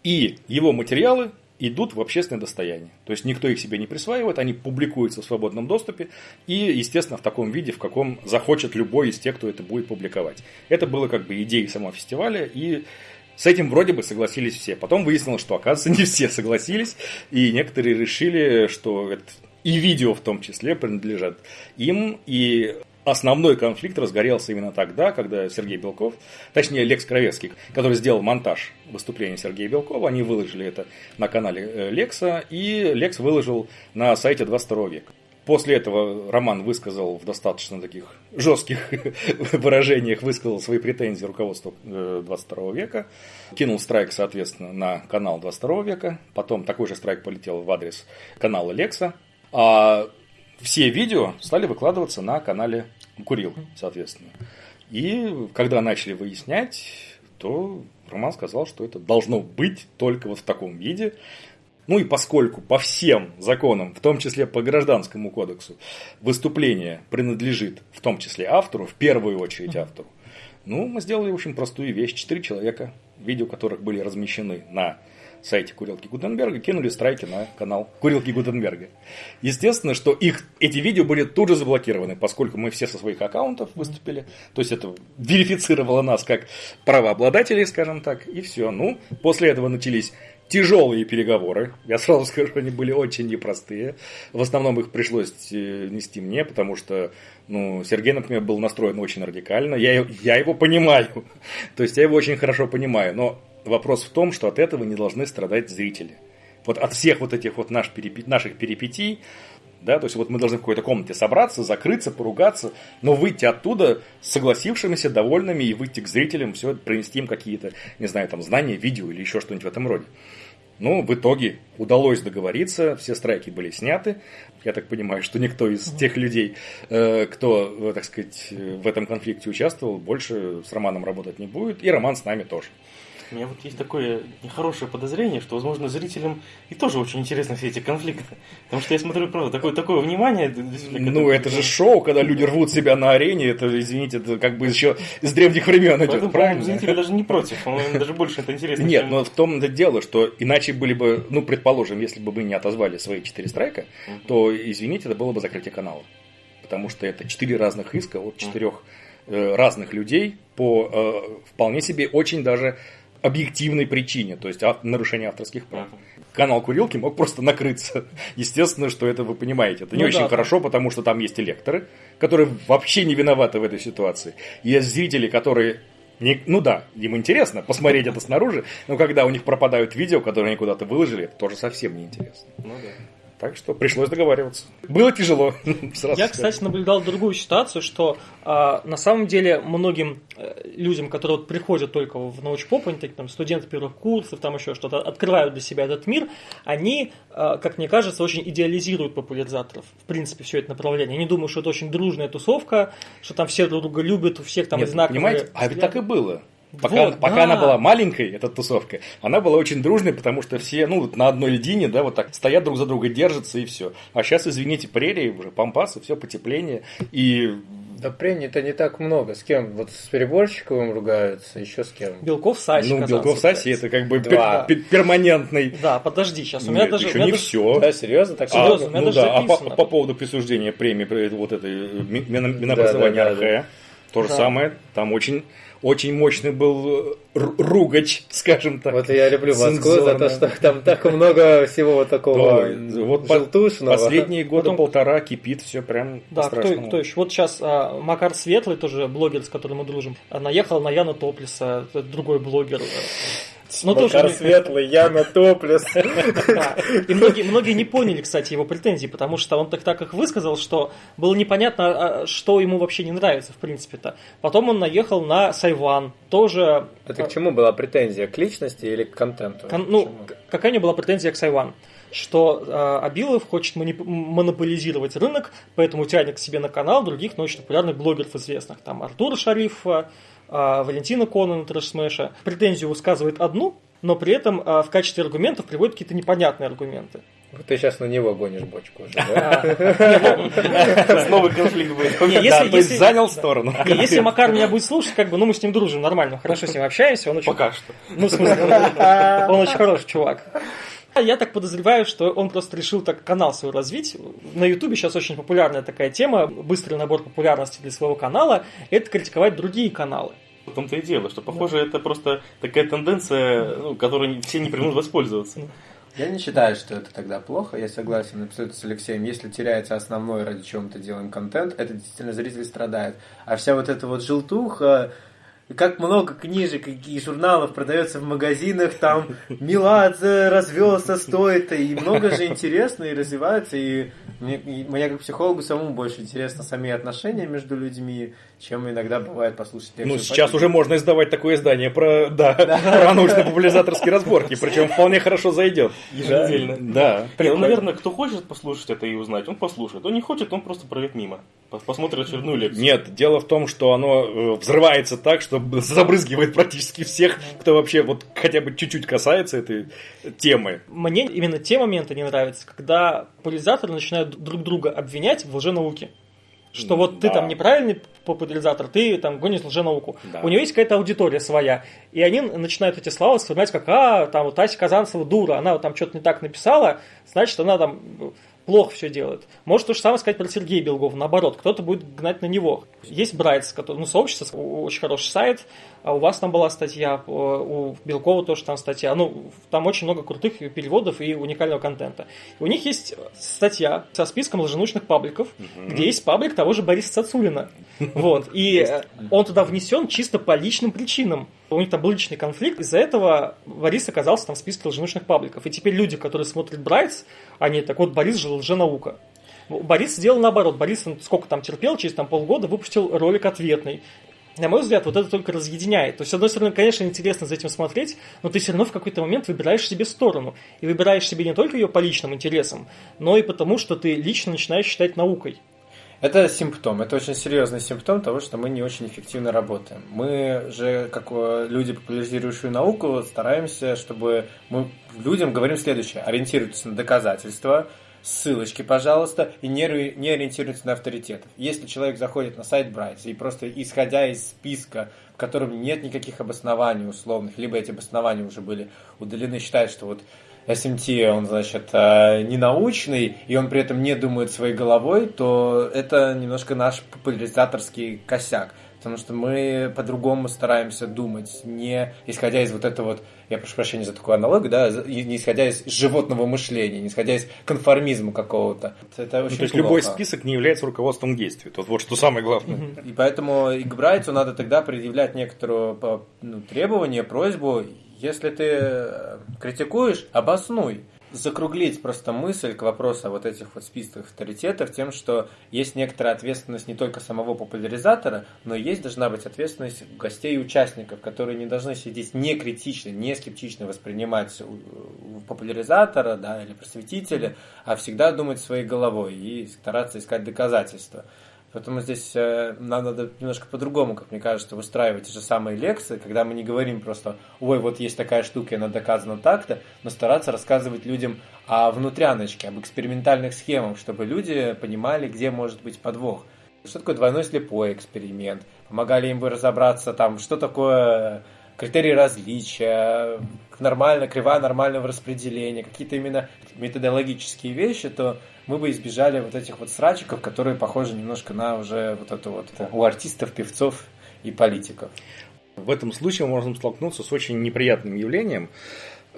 Speaker 4: и его материалы идут в общественное достояние. То есть никто их себе не присваивает, они публикуются в свободном доступе и, естественно, в таком виде, в каком захочет любой из тех, кто это будет публиковать. Это было как бы идеей самого фестиваля, и с этим вроде бы согласились все. Потом выяснилось, что, оказывается, не все согласились, и некоторые решили, что это и видео в том числе принадлежат им, и основной конфликт разгорелся именно тогда, когда Сергей Белков, точнее Лекс Кровецкий, который сделал монтаж выступления Сергея Белкова, они выложили это на канале э, Лекса, и Лекс выложил на сайте 22 века. После этого Роман высказал в достаточно таких жестких выражениях, высказал свои претензии руководству 22 э, века, кинул страйк, соответственно, на канал 22 века, потом такой же страйк полетел в адрес канала Лекса, а все видео стали выкладываться на канале Курил, соответственно. И когда начали выяснять, то Роман сказал, что это должно быть только вот в таком виде. Ну и поскольку по всем законам, в том числе по гражданскому кодексу, выступление принадлежит в том числе автору, в первую очередь автору, ну, мы сделали очень простую вещь. Четыре человека, видео которых были размещены на сайте Курилки Гутенберга, кинули страйки на канал Курилки Гутенберга. Естественно, что их, эти видео были тут же заблокированы, поскольку мы все со своих аккаунтов выступили. То есть это верифицировало нас как правообладателей, скажем так, и все. Ну, после этого начались тяжелые переговоры. Я сразу скажу, они были очень непростые. В основном их пришлось э, нести мне, потому что ну, Сергей, например, был настроен очень радикально. Я, я его понимаю. То есть я его очень хорошо понимаю. Но вопрос в том, что от этого не должны страдать зрители. Вот от всех вот этих вот наш перипи... наших перипетий, да, то есть вот мы должны в какой-то комнате собраться, закрыться, поругаться, но выйти оттуда согласившимися, довольными и выйти к зрителям, все, принести им какие-то, не знаю, там, знания, видео или еще что-нибудь в этом роде. Ну, в итоге удалось договориться, все страйки были сняты. Я так понимаю, что никто из тех людей, э, кто, э, так сказать, в этом конфликте участвовал, больше с Романом работать не будет, и Роман с нами тоже.
Speaker 2: У меня вот есть такое нехорошее подозрение, что, возможно, зрителям и тоже очень интересны все эти конфликты. Потому что я смотрю, правда, такое, такое внимание.
Speaker 4: Ну, это же шоу, когда люди рвут себя на арене, это, извините, это как бы еще с древних времен идет,
Speaker 2: Поэтому,
Speaker 4: правильно?
Speaker 2: зрители даже не против, по-моему, даже больше это интересно.
Speaker 4: Нет,
Speaker 2: чем-
Speaker 4: но в том-то дело, что иначе были бы, ну, предположим, если бы мы не отозвали свои четыре страйка, то, извините, это было бы закрытие канала. Потому что это четыре разных иска от четырех э, разных людей по э, вполне себе очень даже объективной причине, то есть ав- нарушение авторских прав. Канал Курилки мог просто накрыться. Естественно, что это вы понимаете. Это не
Speaker 1: Ну
Speaker 4: очень
Speaker 1: да.
Speaker 4: хорошо, потому что там есть и лекторы, которые вообще не виноваты в этой ситуации. Есть зрители, которые не- ну да, им интересно посмотреть это снаружи, но когда у них пропадают видео, которые они куда-то выложили, это тоже совсем не интересно.
Speaker 2: Ну да.
Speaker 4: Так что пришлось договариваться. Было тяжело. сразу
Speaker 1: Я, кстати, наблюдал другую ситуацию, что а, на самом деле многим э, людям, которые вот приходят только в научпоп, они такие там студенты первых курсов, там еще что-то, открывают для себя этот мир, они, а, как мне кажется, очень идеализируют популяризаторов. В принципе, все это направление. Они думают, что это очень дружная тусовка, что там все друг друга любят, у всех там
Speaker 4: Нет,
Speaker 1: одинаковые
Speaker 4: понимаете, а ведь так и было. Пока,
Speaker 1: Вот,
Speaker 4: пока
Speaker 1: да.
Speaker 4: она была маленькой, эта тусовка, она была очень дружной, потому что все, ну, вот на одной льдине, да, вот так стоят друг за друга, держатся и все. А сейчас, извините, прерии, уже пампасы, все потепление. И
Speaker 3: Да прений-то не так много. С кем? Вот с Переборщиковым ругаются, еще с кем?
Speaker 1: Белков Саси.
Speaker 4: ну, Белков Саси это как бы пер- пер- перманентный.
Speaker 1: Да, подожди, сейчас. У меня
Speaker 4: Нет,
Speaker 1: даже... у
Speaker 4: еще
Speaker 1: меня
Speaker 4: не
Speaker 1: даже-
Speaker 4: все.
Speaker 3: Да, серьезно? Так
Speaker 1: Серьезно,
Speaker 3: серьезно?
Speaker 1: у меня
Speaker 4: ну
Speaker 1: даже
Speaker 4: да, а по, по поводу присуждения премии вот этой э, ми- Мин- Минобразования
Speaker 3: Да, да, да,
Speaker 4: РХ, то же
Speaker 1: Да.
Speaker 4: самое, там очень, очень мощный был э, ру- ругач, скажем так.
Speaker 3: Вот я люблю Москву за то, что там так много всего вот такого
Speaker 4: Да, вот
Speaker 3: желтушного.
Speaker 4: Последние года
Speaker 1: Потом-
Speaker 4: полтора кипит все прям
Speaker 1: Да, кто, кто еще? Вот сейчас а, Макар Светлый, тоже блогер, с которым мы дружим, а, наехал на Яна Топлиса, другой блогер. Ну, тоже
Speaker 3: Макар
Speaker 1: не-
Speaker 3: Светлый, Яна Топлес.
Speaker 1: Да. И многие, многие не поняли, кстати, его претензий, потому что он так, так их высказал, что было непонятно, а, что ему вообще не нравится, в принципе-то. Потом он наехал на Сайван, тоже...
Speaker 3: Это к чему была претензия? К личности или к контенту?
Speaker 1: Кон- ну, какая у него была претензия к Сайван? Что э, Абилов хочет манип- монополизировать рынок, поэтому тянет к себе на канал других научно популярных блогеров известных. Там Артур Шарифова, э, Валентина Конан Трэш Смэша. Претензию высказывает одну, но при этом э, в качестве аргументов приводит какие-то непонятные аргументы.
Speaker 3: Вот ты сейчас на него гонишь бочку уже, да?
Speaker 2: Снова конфликт будет.
Speaker 4: То есть занял сторону.
Speaker 1: Если Макар меня будет слушать, как бы, ну мы с ним дружим нормально, хорошо с ним общаемся, он очень
Speaker 2: Пока что.
Speaker 1: Ну, в смысле, он очень хороший чувак. А Я так подозреваю, что он просто решил так канал свой развить. На Ютубе сейчас очень популярная такая тема, быстрый набор популярности для своего канала, это критиковать другие каналы.
Speaker 2: В том-то и дело, что, похоже, это просто такая тенденция, ну, которой все не примут воспользоваться.
Speaker 3: Я не считаю, что это тогда плохо. Я согласен абсолютно с Алексеем. Если теряется основной, ради чего мы то делаем контент, это действительно зритель страдает. А вся вот эта вот желтуха, как много книжек и журналов продается в магазинах, там Меладзе развелся, стоит, и много же интересно, и развивается, и мне, мне как психологу самому больше интересно сами отношения между людьми, чем иногда бывает послушать
Speaker 4: Ну,
Speaker 3: лекцию
Speaker 4: сейчас
Speaker 3: по
Speaker 4: уже можно издавать такое издание про, да, про научно-популяризаторские разборки, причем вполне хорошо зайдет.
Speaker 2: Еженедельно.
Speaker 4: Да.
Speaker 2: Ну, наверное, кто хочет послушать это и узнать, он послушает. Кто не хочет, он просто пройдет мимо. Пос- Посмотрит очередную лекцию.
Speaker 4: Нет, дело в том, что оно э, взрывается так, что забрызгивает практически всех, кто вообще вот хотя бы чуть-чуть касается этой темы.
Speaker 1: Мне именно те моменты не нравятся, когда популяризаторы начинают друг друга обвинять в лженауке. Что вот ты
Speaker 4: Да.
Speaker 1: там неправильный популяризатор, ты там гонишь лженауку.
Speaker 4: Да.
Speaker 1: У него есть какая-то аудитория своя. И они начинают эти слова вспоминать, как, а, там вот Ася Казанцева дура, она вот там что-то не так написала, значит, она там плохо все делает. Может то же самое сказать про Сергея Белгова, наоборот, кто-то будет гнать на него. Есть Брайтс, который, ну, сообщество, очень хороший сайт, а у вас там была статья, у Белкова тоже там статья, ну, там очень много крутых переводов и уникального контента. И у них есть статья со списком лженучных пабликов, mm-hmm. где есть паблик того же Бориса Цацулина. Вот, и он туда внесен чисто по личным причинам. У них там был личный конфликт, из-за этого Борис оказался там в списке лженучных пабликов. И теперь люди, которые смотрят Брайтс, они так вот, Борис же лженаука. Борис сделал наоборот. Борис сколько там терпел, через там полгода выпустил ролик ответный. На мой взгляд, вот это только разъединяет. То есть, с одной стороны, конечно, интересно за этим смотреть, но ты все равно в какой-то момент выбираешь себе сторону. И выбираешь себе не только ее по личным интересам, но и потому, что ты лично начинаешь считать наукой.
Speaker 3: Это симптом, это очень серьезный симптом того, что мы не очень эффективно работаем. Мы же, как люди, популяризирующие науку, стараемся, чтобы мы людям говорим следующее. Ориентируйтесь на доказательства, ссылочки, пожалуйста, и не, не ориентируйтесь на авторитетов. Если человек заходит на сайт Брайтс и просто исходя из списка, в котором нет никаких обоснований условных, либо эти обоснования уже были удалены, считает, что вот SMT, он, значит, э, не научный, и он при этом не думает своей головой, то это немножко наш популяризаторский косяк потому что мы по-другому стараемся думать, не исходя из вот этого вот, я прошу прощения за такую аналогию, да, не исходя из животного мышления, не исходя из конформизма какого-то.
Speaker 4: Это очень ну, то есть плохо. любой список не является руководством действий. Вот, вот что самое главное.
Speaker 3: И поэтому и к Брайту надо тогда предъявлять некоторую ну, требование, просьбу, если ты э, критикуешь, обоснуй закруглить просто мысль к вопросу о вот этих вот списках авторитетов тем, что есть некоторая ответственность не только самого популяризатора, но есть должна быть ответственность гостей и участников, которые не должны сидеть не критично, не скептично воспринимать популяризатора да, или просветителя, а всегда думать своей головой и стараться искать доказательства. Поэтому здесь э, нам надо немножко по-другому, как мне кажется, выстраивать те же самые лекции, когда мы не говорим просто, ой, вот есть такая штука, и она доказана так-то, но стараться рассказывать людям о внутряночке, об экспериментальных схемах, чтобы люди понимали, где может быть подвох. Что такое двойной слепой эксперимент? Помогали им бы разобраться, там, что такое критерии различия, нормально, кривая нормального распределения, какие-то именно методологические вещи, то мы бы избежали вот этих вот срачиков, которые похожи немножко на уже вот это вот у артистов, певцов и политиков.
Speaker 4: В этом случае мы можем столкнуться с очень неприятным явлением,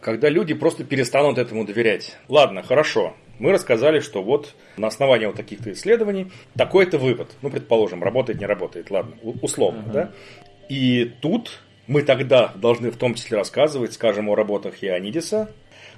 Speaker 4: когда люди просто перестанут этому доверять. Ладно, хорошо, мы рассказали, что вот на основании вот таких-то исследований такой-то вывод. Ну, предположим, работает, не работает, ладно, условно, uh-huh. да? И тут мы тогда должны в том числе рассказывать, скажем, о работах Ионидиса,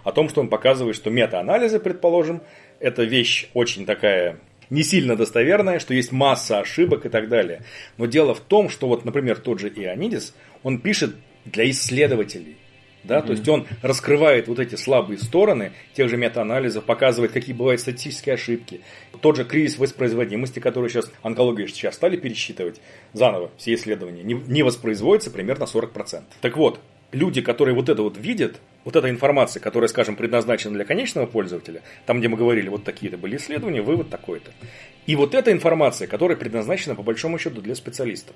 Speaker 4: о том, что он показывает, что мета-анализы, предположим, это вещь очень такая не сильно достоверная, что есть масса ошибок и так далее. Но дело в том, что вот, например, тот же Ионидис, он пишет для исследователей. Да, mm-hmm. То есть он раскрывает вот эти слабые стороны тех же метаанализов, показывает, какие бывают статистические ошибки. Тот же кризис воспроизводимости, который сейчас онкология сейчас стали пересчитывать заново все исследования, не, не воспроизводится примерно 40%. Так вот, люди, которые вот это вот видят, вот эта информация, которая, скажем, предназначена для конечного пользователя, там, где мы говорили, вот такие-то были исследования, вывод такой-то. И вот эта информация, которая предназначена, по большому счету, для специалистов.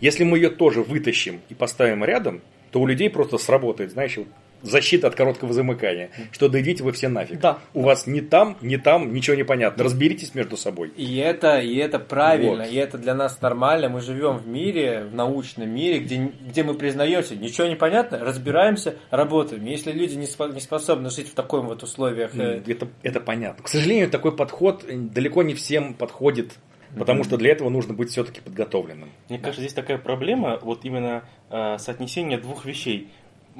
Speaker 4: Если мы ее тоже вытащим и поставим рядом, то у людей просто сработает, знаешь, защита от короткого замыкания, что да идите вы все нафиг.
Speaker 1: Да.
Speaker 4: У вас ни там, ни там ничего не понятно. Разберитесь между собой.
Speaker 3: И это, и это правильно, вот. и это для нас нормально. Мы живем в мире, в научном мире, где, где мы признаемся, ничего не понятно, разбираемся, работаем. Если люди не, спо- не способны жить в таком вот условиях...
Speaker 4: Э, это, это понятно. К сожалению, такой подход далеко не всем подходит Потому что для этого нужно быть все-таки подготовленным.
Speaker 2: Мне кажется, здесь такая проблема, вот именно э, соотнесение двух вещей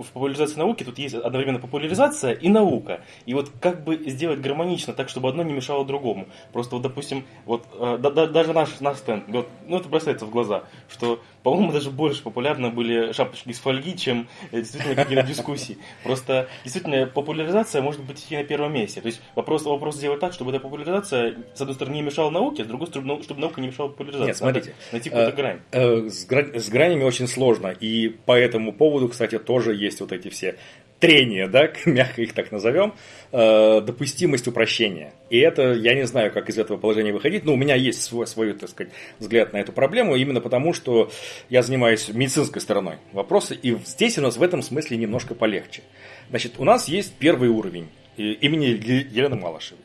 Speaker 2: в популяризации науки тут есть одновременно популяризация и наука. И вот как бы сделать гармонично, так, чтобы одно не мешало другому. Просто вот, допустим, вот э, да, да, даже наш, наш стенд, вот, ну это бросается в глаза, что, по-моему, даже больше популярны были шапочки из фольги, чем э, действительно какие-то дискуссии. Просто действительно популяризация может быть и на первом месте. То есть вопрос, вопрос сделать так, чтобы эта популяризация, с одной стороны, не мешала науке, а с другой стороны, чтобы наука не мешала популяризации.
Speaker 4: Нет, смотрите.
Speaker 2: Надо найти какую-то э, грань.
Speaker 4: С, грань. С гранями очень сложно. И по этому поводу, кстати, тоже есть вот эти все трения, да, мягко их так назовем, э, допустимость упрощения. И это, я не знаю, как из этого положения выходить, но у меня есть свой, свой, так сказать, взгляд на эту проблему, именно потому, что я занимаюсь медицинской стороной вопроса, и здесь у нас в этом смысле немножко полегче. Значит, у нас есть первый уровень имени Елены Малышевой.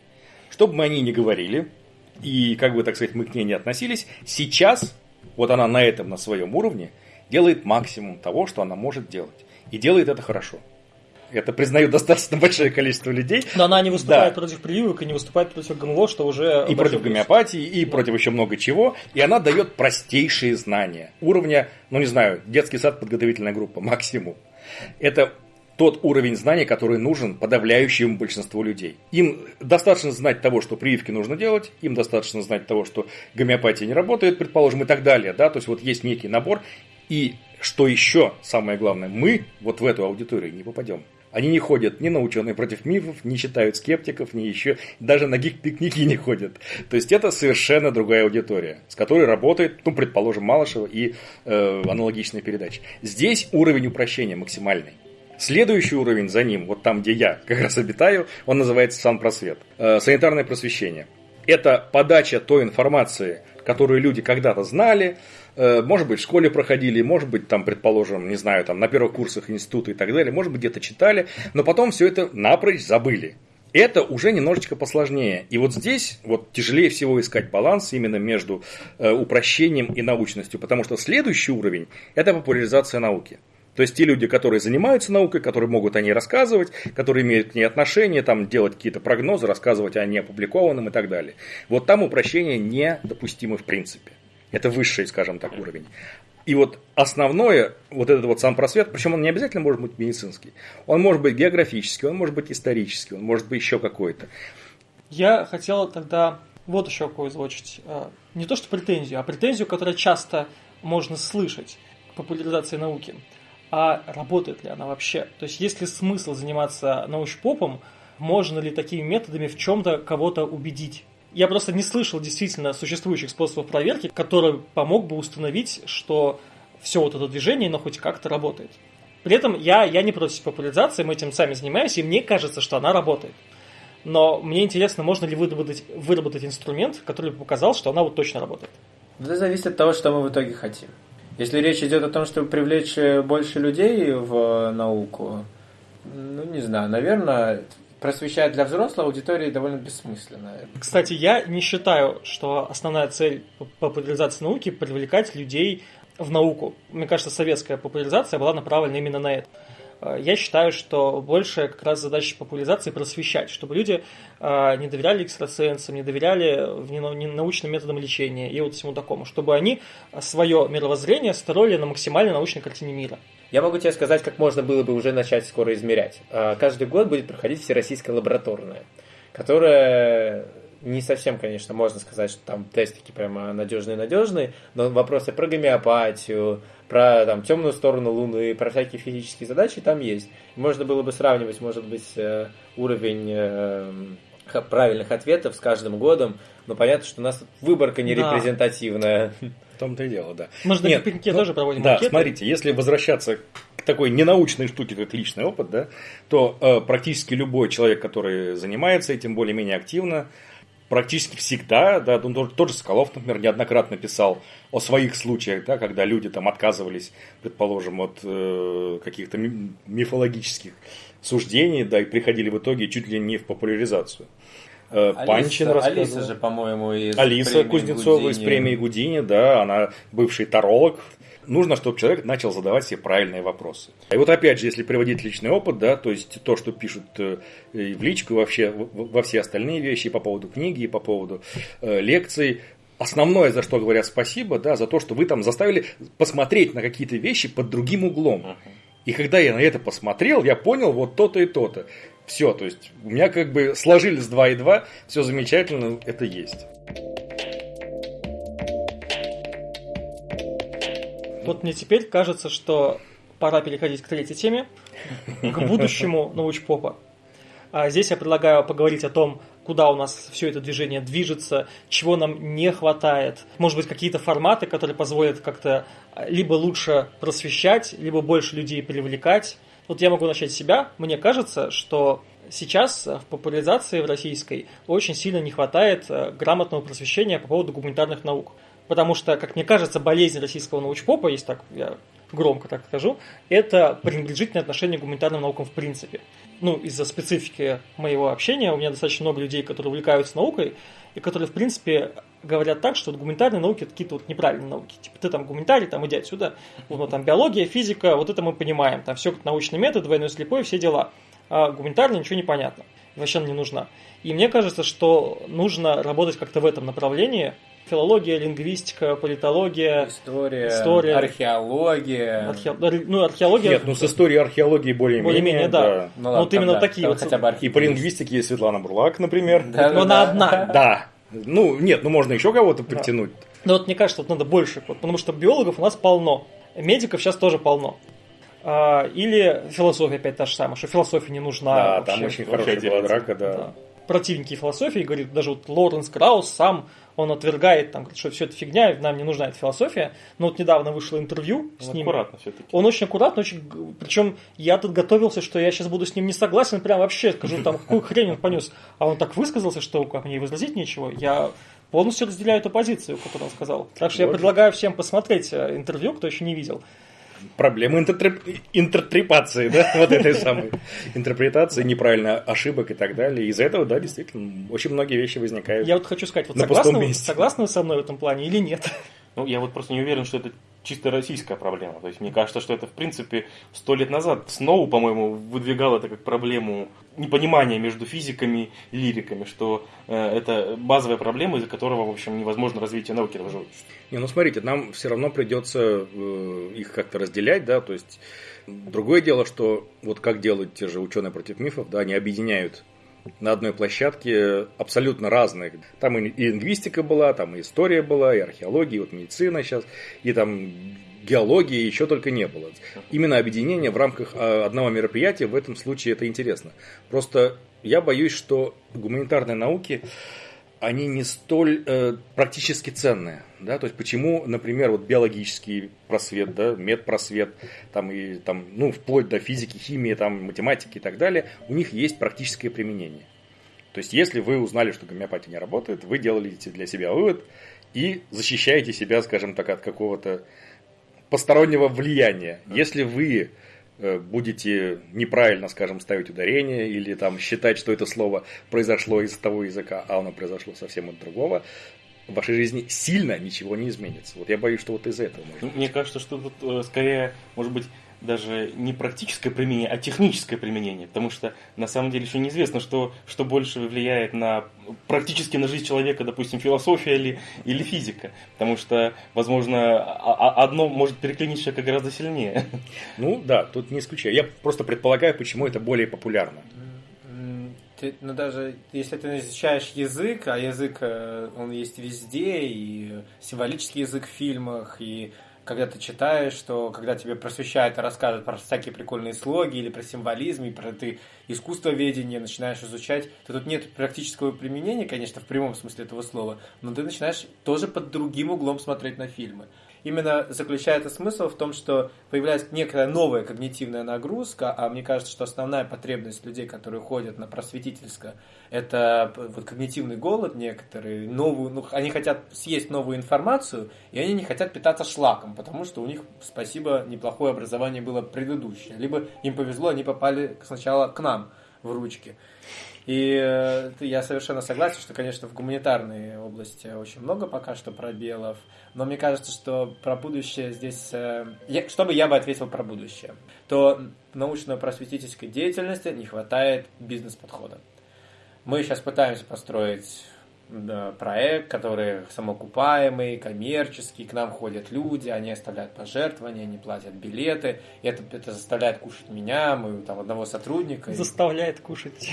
Speaker 4: Что бы мы о ней ни говорили, и как бы, так сказать, мы к ней не относились, сейчас Вот она на этом, на своем уровне, делает максимум того, что она может делать. И делает это хорошо. Это признают достаточно большое количество людей.
Speaker 1: Но она не выступает да. против прививок и не выступает против ГМО, что уже...
Speaker 4: И против гомеопатии, и да. против еще много чего. И она дает простейшие знания. Уровня, ну не знаю, детский сад, подготовительная группа, максимум. Это тот уровень знаний, который нужен подавляющему большинству людей. Им достаточно знать того, что прививки нужно делать, им достаточно знать того, что гомеопатия не работает, предположим, и так далее. Да? То есть вот есть некий набор. И что еще самое главное, мы вот в эту аудиторию не попадем. Они не ходят ни на ученые против мифов, не читают скептиков, ни еще, даже на гик-пикники не ходят. То есть это совершенно другая аудитория, с которой работает, ну, предположим, Малышева и э, аналогичные передачи. Здесь уровень упрощения максимальный. Следующий уровень за ним, вот там, где я как раз обитаю, он называется санпросвет. Э, санитарное просвещение. Это подача той информации, которую люди когда-то знали, может быть, в школе проходили, может быть, там, предположим, не знаю, там, на первых курсах института и так далее, может быть, где-то читали, но потом все это напрочь забыли. Это уже немножечко посложнее. И вот здесь вот тяжелее всего искать баланс именно между э, упрощением и научностью, потому что следующий уровень – это популяризация науки. То есть те люди, которые занимаются наукой, которые могут о ней рассказывать, которые имеют к ней отношение, там, делать какие-то прогнозы, рассказывать о неопубликованном и так далее. Вот там упрощение недопустимо в принципе. Это высший, скажем так, уровень. И вот основное, вот этот вот сам просвет, причем он не обязательно может быть медицинский, он может быть географический, он может быть исторический, он может быть еще какой-то.
Speaker 1: Я хотел тогда вот еще какую озвучить. А, не то что претензию, а претензию, которую часто можно слышать к популяризации науки. А работает ли она вообще? То есть есть ли смысл заниматься научпопом? Можно ли такими методами в чем-то кого-то убедить? Я просто не слышал действительно существующих способов проверки, который помог бы установить, что все вот это движение, оно хоть как-то работает. При этом я, я не против популяризации, мы этим сами занимаемся, и мне кажется, что она работает. Но мне интересно, можно ли выработать, выработать инструмент, который бы показал, что она вот точно работает.
Speaker 3: Это зависит от того, что мы в итоге хотим. Если речь идет о том, чтобы привлечь больше людей в науку, ну, не знаю, наверное, просвещать для взрослой аудитории довольно бессмысленно.
Speaker 1: Кстати, я не считаю, что основная цель популяризации науки – привлекать людей в науку. Мне кажется, советская популяризация была направлена именно на это. Э, я считаю, что большая как раз задача популяризации просвещать, чтобы люди э, не доверяли экстрасенсам, не доверяли научным методам лечения и вот всему такому, чтобы они свое мировоззрение строили на максимально научной картине мира.
Speaker 3: Я могу тебе сказать, как можно было бы уже начать скоро измерять. Каждый год будет проходить всероссийская лабораторная, которая не совсем, конечно, можно сказать, что там тестики прямо надежные-надежные, но вопросы про гомеопатию, про там, темную сторону Луны, про всякие физические задачи там есть. Можно было бы сравнивать, может быть, э, уровень э, правильных ответов с каждым годом, но понятно, что у нас выборка не да. репрезентативная
Speaker 4: том-то и дело, да.
Speaker 1: Мы же на Нет, ну, тоже проводим
Speaker 4: Да, анкеты. смотрите, если возвращаться к такой ненаучной штуке, как личный опыт, да, то э, практически любой человек, который занимается этим более-менее активно, практически всегда, да, ну, тот, же Соколов, например, неоднократно писал о своих случаях, да, когда люди там отказывались, предположим, от э, каких-то мифологических суждений, да, и приходили в итоге чуть ли не в популяризацию.
Speaker 3: Э, Панчин Алиса, рассказывал. Алиса же, по-моему, из
Speaker 4: Алиса Кузнецова Гудини. из премии Гудини, да, она бывший таролог. Нужно, чтобы человек начал задавать себе правильные вопросы. И вот опять же, если приводить личный опыт, да, то есть то, что пишут э, в личку, вообще во все остальные вещи, по поводу книги, по поводу э, лекций, основное, за что говорят спасибо, да, за то, что вы там заставили посмотреть на какие-то вещи под другим углом. И когда я на это посмотрел, я понял вот то-то и то-то. Все, то есть у меня как бы сложились 2 и 2, все замечательно, это есть.
Speaker 1: Вот мне теперь кажется, что пора переходить к третьей теме, к будущему научпопа. А здесь я предлагаю поговорить о том, куда у нас все это движение движется, чего нам не хватает. Может быть, какие-то форматы, которые позволят как-то либо лучше просвещать, либо больше людей привлекать. Вот я могу начать с себя. Мне кажется, что сейчас в популяризации в российской очень сильно не хватает э, грамотного просвещения по поводу гуманитарных наук. Потому что, как мне кажется, болезнь российского научпопа, есть так я громко так скажу, это пренебрежительное отношение к гуманитарным наукам в принципе. Ну, из-за специфики моего общения у меня достаточно много людей, которые увлекаются наукой, и которые, в принципе, говорят так, что гуманитарные науки это какие-то вот неправильные науки. Типа ты там гуманитарий, там иди отсюда. Вот там биология, физика, вот это мы понимаем. Там все научный метод, двойной слепой, все дела. А гуманитарно ничего не понятно. Вообще она не нужна. И мне кажется, что нужно работать как-то в этом направлении. Филология, лингвистика, политология,
Speaker 3: История,
Speaker 1: История.
Speaker 3: археология.
Speaker 1: архе- ну, археология.
Speaker 4: Нет, ну с историей археологии более-менее.
Speaker 1: Более-менее, да.
Speaker 3: Ну,
Speaker 1: Ну, вот именно
Speaker 3: тогда-
Speaker 1: такие вот.
Speaker 3: хотя бы
Speaker 4: И по
Speaker 3: археология.
Speaker 4: лингвистике есть Светлана Бурлак, например.
Speaker 3: Да,
Speaker 1: Но она одна.
Speaker 4: Да. Ну, нет, ну можно еще кого-то притянуть.
Speaker 1: Но вот мне кажется, вот надо больше, вот, потому что биологов у нас полно, медиков сейчас тоже полно. А, или философия опять та же самая, что философия не нужна.
Speaker 4: Да,
Speaker 1: вообще.
Speaker 4: там очень хорошая была драка, да.
Speaker 1: Да. Противники философии, говорит, даже вот Лоренс Краус сам, он отвергает, там, говорит, что все это фигня, нам не нужна эта философия. Но вот недавно вышло интервью с
Speaker 2: Ну,
Speaker 1: ним.
Speaker 2: аккуратно все-таки.
Speaker 1: Он очень аккуратно, очень... Причем я тут готовился, что я сейчас буду с ним не согласен, прям вообще скажу, там, какую хрень он понес. А он так высказался, что как мне и возразить нечего. Я полностью разделяю эту позицию, которую он сказал. Так что я предлагаю всем посмотреть э, интервью, кто еще не видел.
Speaker 4: Проблемы интертреп- интерпретации, да, вот этой самой интерпретации, неправильно ошибок и так далее. Из-за этого, да, действительно, очень многие вещи возникают.
Speaker 1: Я вот хочу сказать, вот согласны, согласны со мной в этом плане или нет?
Speaker 2: Ну, я вот просто не уверен, что это чисто российская проблема. То есть мне кажется, что это, в принципе, сто лет назад Сноу, по-моему, выдвигал это как проблему непонимания между физиками и лириками, что э, это базовая проблема, из-за которого, в общем, невозможно развитие науки даже.
Speaker 4: Не, ну смотрите, нам все равно придется э, их как-то разделять, да, то есть другое дело, что вот как делают те же ученые против мифов, да, они объединяют на одной площадке абсолютно разные. Там и лингвистика была, там и история была, и археология, и вот медицина сейчас, и там геология, и еще только не было. Именно объединение в рамках э, одного мероприятия в этом случае это интересно. Просто я боюсь, что гуманитарные науки, они не столь э, практически ценные. Да? То есть почему, например, вот биологический просвет, да, медпросвет, там и там, ну, вплоть до физики, химии, там, математики и так далее, у них есть практическое применение. То есть, если вы узнали, что гомеопатия не работает, вы делаете для себя вывод и защищаете себя, скажем так, от какого-то постороннего влияния. Если вы будете неправильно, скажем, ставить ударение или там считать, что это слово произошло из того языка, а оно произошло совсем от другого, в вашей жизни сильно ничего не изменится. Вот я боюсь, что вот из-за этого можно.
Speaker 2: Мне кажется, что тут э, скорее, может быть, даже не практическое применение, а техническое применение, потому что на самом деле еще неизвестно, что, что больше влияет на практически на жизнь человека, допустим, философия или, или физика, потому что, возможно, а- а- одно может переклинить человека гораздо сильнее.
Speaker 4: Ну да, тут не исключаю. Я просто предполагаю, почему это более популярно.
Speaker 3: Ты, ну, даже если ты изучаешь язык, а язык, э, он есть везде, и символический язык в фильмах, и когда ты читаешь, что когда тебе просвещают и рассказывают про всякие прикольные слоги, или про символизм, и про ты искусствоведение начинаешь изучать, то тут нет практического применения, конечно, в прямом смысле этого слова, но ты начинаешь тоже под другим углом смотреть на фильмы. Именно заключается смысл в том, что появляется некая новая когнитивная нагрузка, а мне кажется, что основная потребность людей, которые ходят на просветительское, это вот когнитивный голод некоторые, новую, ну, они хотят съесть новую информацию, и они не хотят питаться шлаком, потому что у них, спасибо, неплохое образование было предыдущее. Либо им повезло, они попали сначала к нам в ручки. И э, я совершенно согласен, что, конечно, в гуманитарной области очень много пока что пробелов, но мне кажется, что про будущее здесь... э, я- что бы я бы ответил про будущее? То научно-просветительской деятельности не хватает бизнес-подхода. Мы сейчас пытаемся построить проект, который самоокупаемый, коммерческий, к нам ходят люди, они оставляют пожертвования, они платят билеты, и это, это заставляет кушать меня, мы там одного сотрудника. и-
Speaker 1: Заставляет кушать.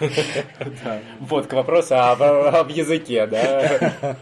Speaker 3: Да. Вот, к вопросу об, об языке, да.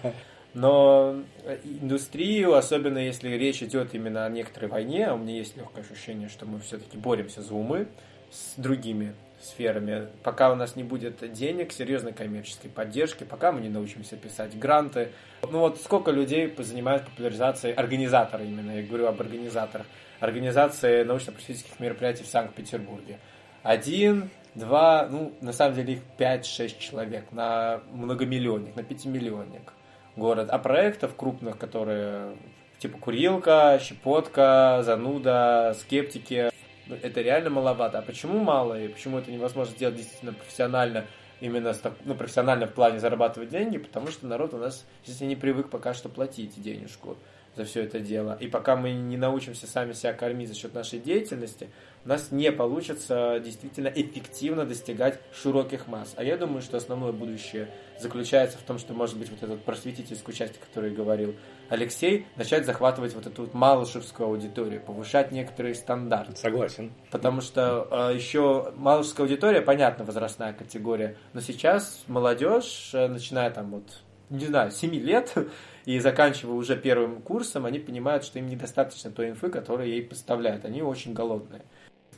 Speaker 3: Но индустрию, особенно если речь идет именно о некоторой войне, а у меня есть легкое ощущение, что мы все-таки боремся за умы с другими сферами. Пока у нас не будет денег, серьезной коммерческой поддержки, пока мы не научимся писать гранты. Ну вот сколько людей занимаются популяризацией, организаторы именно, я говорю об организаторах, организации научно-просветительских мероприятий в Санкт-Петербурге. Один, два, ну, на самом деле их 5-6 человек на многомиллионник, на пятимиллионник город. А проектов крупных, которые типа курилка, щепотка, зануда, скептики. Это реально маловато. А почему мало и почему это невозможно сделать действительно профессионально, именно ну, профессионально в плане зарабатывать деньги? Потому что народ у нас здесь не привык пока что платить денежку за все это дело. И пока мы не научимся сами себя кормить за счет нашей деятельности, у нас не получится действительно эффективно достигать широких масс. А я думаю, что основное будущее заключается в том, что, может быть, вот этот просветительскую часть, о которой говорил Алексей, начать захватывать вот эту вот малышевскую аудиторию, повышать некоторые стандарты.
Speaker 4: Согласен.
Speaker 3: Потому что э, еще малышевская аудитория, понятно, возрастная категория, но сейчас молодежь, э, начиная там вот, не знаю, 7 лет, и заканчивая уже первым курсом, они понимают, что им недостаточно той инфы, которую ей поставляют. Они очень голодные.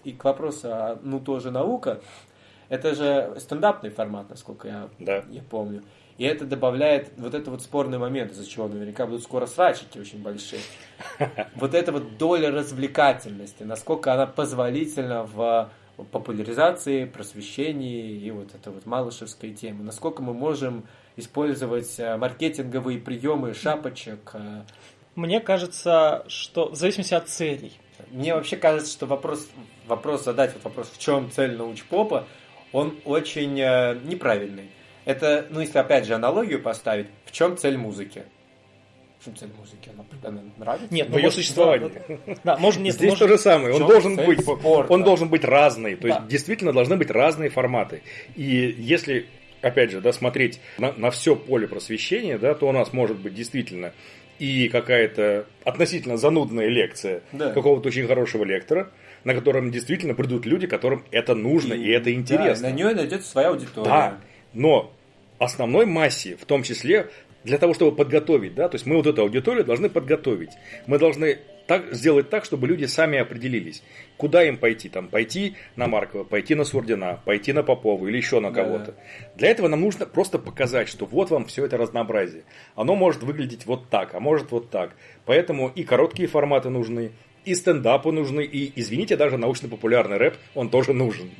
Speaker 3: И к вопросу, а, ну тоже наука, это же стендапный формат, насколько я,
Speaker 4: да.
Speaker 3: я помню. И это добавляет вот это вот спорный момент, из-за чего наверняка будут скоро срачики очень большие. Вот эта вот доля развлекательности, насколько она позволительна в популяризации, просвещении и вот это вот малышевской темы. Насколько мы можем использовать э, маркетинговые приемы шапочек. Э.
Speaker 1: Мне кажется, что в зависимости от целей.
Speaker 3: Мне вообще кажется, что вопрос, вопрос задать, вот вопрос, в чем цель научпопа, он очень э, неправильный. Это, ну, если опять же аналогию поставить, в чем цель музыки? В чем цель музыки? Она, она нравится?
Speaker 4: Нет, в ее существовании.
Speaker 1: Да, можно, нет,
Speaker 4: Здесь
Speaker 1: может...
Speaker 4: то же самое. Он должен быть,
Speaker 3: спорта?
Speaker 4: он должен быть разный. То
Speaker 1: да.
Speaker 4: есть действительно должны быть разные форматы. И если опять же, да, смотреть на, на все поле просвещения, да, то у нас может быть действительно и какая-то относительно занудная лекция да. какого-то очень хорошего лектора, на котором действительно придут люди, которым это нужно и, и это интересно.
Speaker 3: Да, на нее найдется своя аудитория.
Speaker 4: Да, но основной массе, в том числе для того, чтобы подготовить, да, то есть мы вот эту аудиторию должны подготовить. Мы должны так, сделать так, чтобы люди сами определились, куда им пойти. Там, пойти на Маркова, пойти на Сурдина, пойти на Попова или еще на кого-то. Да. Для этого нам нужно просто показать, что вот вам все это разнообразие. Оно может выглядеть вот так, а может вот так. Поэтому и короткие форматы нужны, и стендапы нужны, и, извините, даже научно-популярный рэп, он тоже нужен.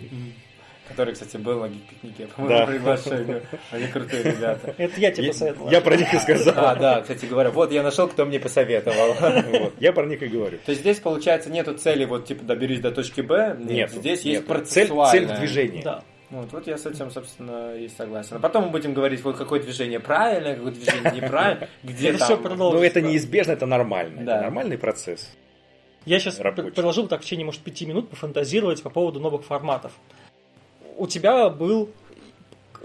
Speaker 3: Который, кстати, был на гик-пикнике по моему да. приглашению. Они крутые ребята.
Speaker 1: Это я тебе посоветовал.
Speaker 4: Я про них и сказал.
Speaker 3: А, да, кстати говоря. Вот я нашел, кто мне посоветовал.
Speaker 4: Я про них и говорю.
Speaker 3: То есть здесь, получается, нету цели, вот, типа, доберись до точки Б.
Speaker 4: Нет,
Speaker 3: здесь есть процессуальная.
Speaker 4: Цель движения.
Speaker 1: Да.
Speaker 3: Вот, вот я с этим, собственно, и согласен. А потом мы будем говорить, вот какое движение правильное, какое движение неправильное, где
Speaker 1: это
Speaker 3: там...
Speaker 1: Все продолжится.
Speaker 4: Ну, это неизбежно, это нормально. Да. Это нормальный процесс.
Speaker 1: Я сейчас предложил так в течение, может, пяти минут пофантазировать по поводу новых форматов у тебя был,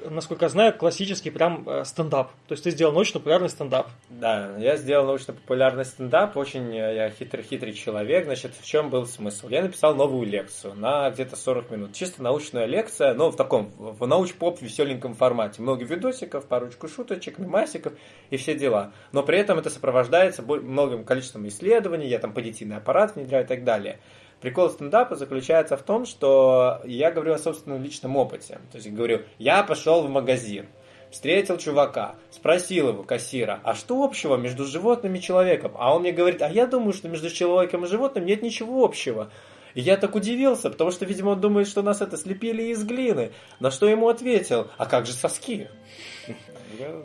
Speaker 1: насколько я знаю, классический прям э, стендап. То есть ты сделал научно-популярный стендап.
Speaker 3: Да, я сделал научно-популярный стендап. Очень э, я хитрый-хитрый человек. Значит, в чем был смысл? Я написал новую лекцию на где-то 40 минут. Чисто научная лекция, но в таком, в науч-поп веселеньком формате. Много видосиков, парочку шуточек, мемасиков и все дела. Но при этом это сопровождается многим количеством исследований. Я там позитивный аппарат внедряю и так далее. Прикол стендапа заключается в том, что я говорю о собственном личном опыте. То есть говорю, я пошел в магазин, встретил чувака, спросил его, кассира, а что общего между животным и человеком? А он мне говорит, а я думаю, что между человеком и животным нет ничего общего. И я так удивился, потому что, видимо, он думает, что нас это слепили из глины. На что ему ответил, а как же соски?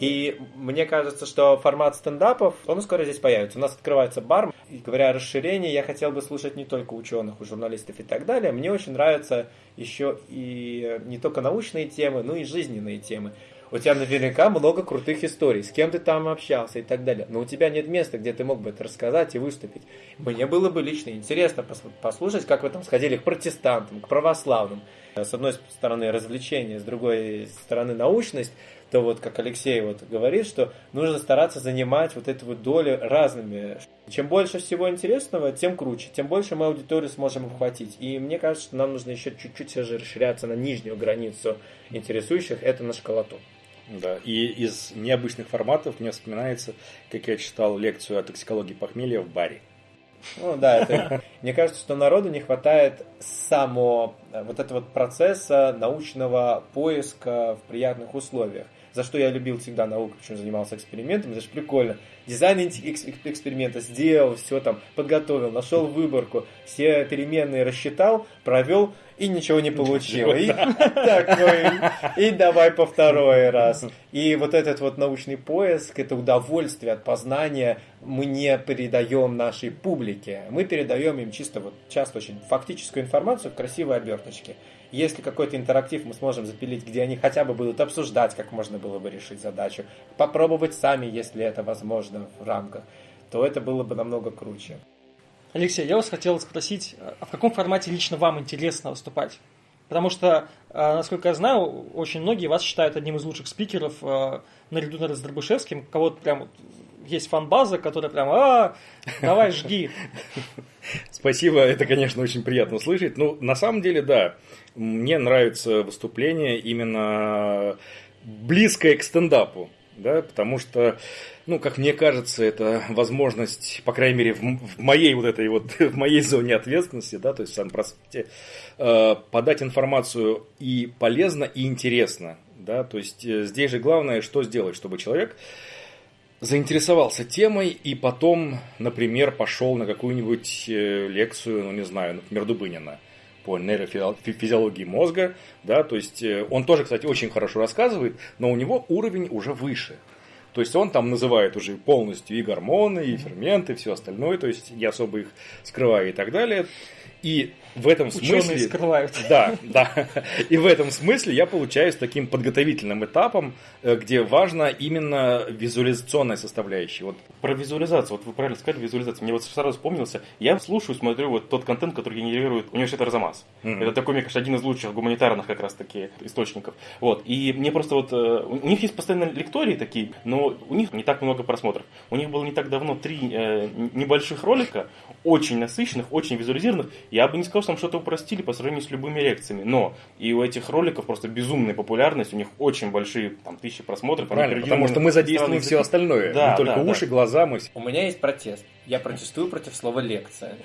Speaker 3: И мне кажется, что формат стендапов, он скоро здесь появится. У нас открывается бар. И говоря о расширении, я хотел бы слушать не только ученых, у журналистов и так далее. Мне очень нравятся еще и не только научные темы, но и жизненные темы. У тебя наверняка много крутых историй, с кем ты там общался и так далее. Но у тебя нет места, где ты мог бы это рассказать и выступить. Мне было бы лично интересно послушать, как вы там сходили к протестантам, к православным. С одной стороны развлечение, с другой стороны научность то вот, как Алексей вот говорит, что нужно стараться занимать вот эту вот долю разными. Чем больше всего интересного, тем круче, тем больше мы аудиторию сможем обхватить. И мне кажется, что нам нужно еще чуть-чуть все же расширяться на нижнюю границу интересующих, это на школоту.
Speaker 4: Да, и из необычных форматов мне вспоминается, как я читал лекцию о токсикологии похмелья в баре.
Speaker 3: Ну да, это, мне кажется, что народу не хватает само вот этого вот процесса научного поиска в приятных условиях за что я любил всегда науку, почему занимался экспериментом, это же прикольно. Дизайн эксперимента сделал, все там подготовил, нашел выборку, все переменные рассчитал, провел, и ничего не получил. И такой, и давай по второй раз. И вот этот вот научный поиск, это удовольствие от познания мы не передаем нашей публике. Мы передаем им чисто вот часто очень фактическую информацию в красивой оберточке. Если какой-то интерактив мы сможем запилить, где они хотя бы будут обсуждать, как можно было бы решить задачу, попробовать сами, если это возможно в рамках, то это было бы намного круче.
Speaker 1: Алексей, я вас хотел спросить, а в каком формате лично вам интересно выступать? Потому что, а, насколько я знаю, очень многие вас считают одним из лучших спикеров а, наряду с Дробышевским. Кого-то прям есть фан-база, которая прям, а, давай жги.
Speaker 4: Спасибо, это, конечно, очень приятно слышать. Ну, на самом деле, да, мне нравится выступление именно близкое к стендапу, да, потому что ну, как мне кажется, это возможность, по крайней мере, в, в моей вот этой вот, в моей зоне ответственности, да, то есть в санпроспекте, э, подать информацию и полезно, и интересно, да, то есть э, здесь же главное, что сделать, чтобы человек заинтересовался темой и потом, например, пошел на какую-нибудь э, лекцию, ну, не знаю, например, Дубынина по нейрофизиологии мозга, да, то есть э, он тоже, кстати, очень хорошо рассказывает, но у него уровень уже выше. То есть он там называет уже полностью и гормоны, и ферменты, и все остальное, то есть не особо их скрывая и так далее. И в этом Ученые смысле...
Speaker 1: скрывают.
Speaker 4: Да, да. И в этом смысле я получаюсь таким подготовительным этапом, э, где важна именно визуализационная составляющая. Вот.
Speaker 2: Про визуализацию. Вот вы правильно сказали, визуализацию. Мне вот сразу вспомнился. Я слушаю, смотрю вот тот контент, который генерирует университет Арзамас. Mm-hmm. Это такой, мне кажется, один из лучших гуманитарных как раз таки источников. Вот. И мне просто вот... Э, у них есть постоянно лектории такие, но у них не так много просмотров. У них было не так давно три э, небольших ролика, очень насыщенных, очень визуализированных. Я бы не сказал, что там что-то упростили по сравнению с любыми лекциями, но и у этих роликов просто безумная популярность, у них очень большие там тысячи просмотров.
Speaker 4: Правильно, потому что мы задействуем все остальное, да, не только да, уши, да. глаза, мы...
Speaker 3: У меня есть протест. Я протестую против слова лекция.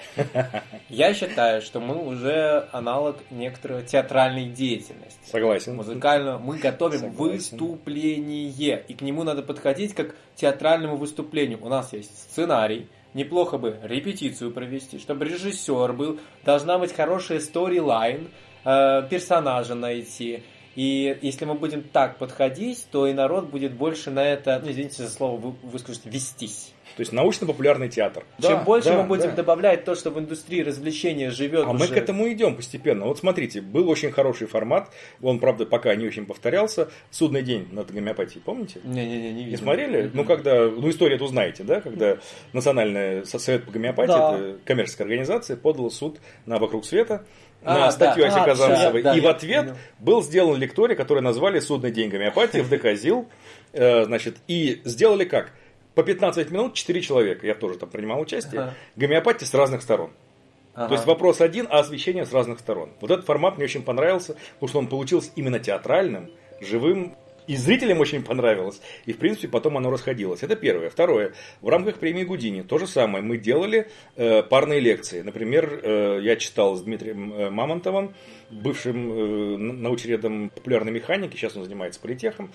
Speaker 3: Я считаю, что мы уже аналог некоторой театральной деятельности.
Speaker 4: Согласен.
Speaker 3: Музыкально мы готовим Согласен. выступление, и к нему надо подходить как к театральному выступлению. У нас есть сценарий, неплохо бы репетицию провести, чтобы режиссер был, должна быть хорошая сторилайн, э, персонажа найти. И если мы будем так подходить, то и народ будет больше на это, ну, извините за слово, вы, выскажете, вестись.
Speaker 4: То есть научно-популярный театр.
Speaker 3: Чем да, больше да, мы будем да. добавлять то, что в индустрии развлечения живет.
Speaker 4: А уже... мы к этому идем постепенно. Вот смотрите, был очень хороший формат. Он, правда, пока не очень повторялся. Судный день над гомеопатией, помните?
Speaker 3: Не-не-не,
Speaker 4: не, не смотрели? Mm-hmm. Ну, когда, ну, историю эту знаете, да? Когда Национальный совет по гомеопатии, да. это коммерческая организация, подала суд на «Вокруг света», на а, статью да, Аси Казанцевой. Да, и в ответ понял. был сделан лекторий, который назвали «Судный день гомеопатии» в ДК ЗИЛ. Э, значит, и сделали как? По 15 минут 4 человека, я тоже там принимал участие, ага. гомеопатия с разных сторон. Ага. То есть вопрос один, а освещение с разных сторон. Вот этот формат мне очень понравился, потому что он получился именно театральным, живым, и зрителям очень понравилось. И, в принципе, потом оно расходилось. Это первое. Второе. В рамках премии Гудини то же самое. Мы делали э, парные лекции. Например, э, я читал с Дмитрием э, Мамонтовым, бывшим э, научредом популярной механики, сейчас он занимается политехом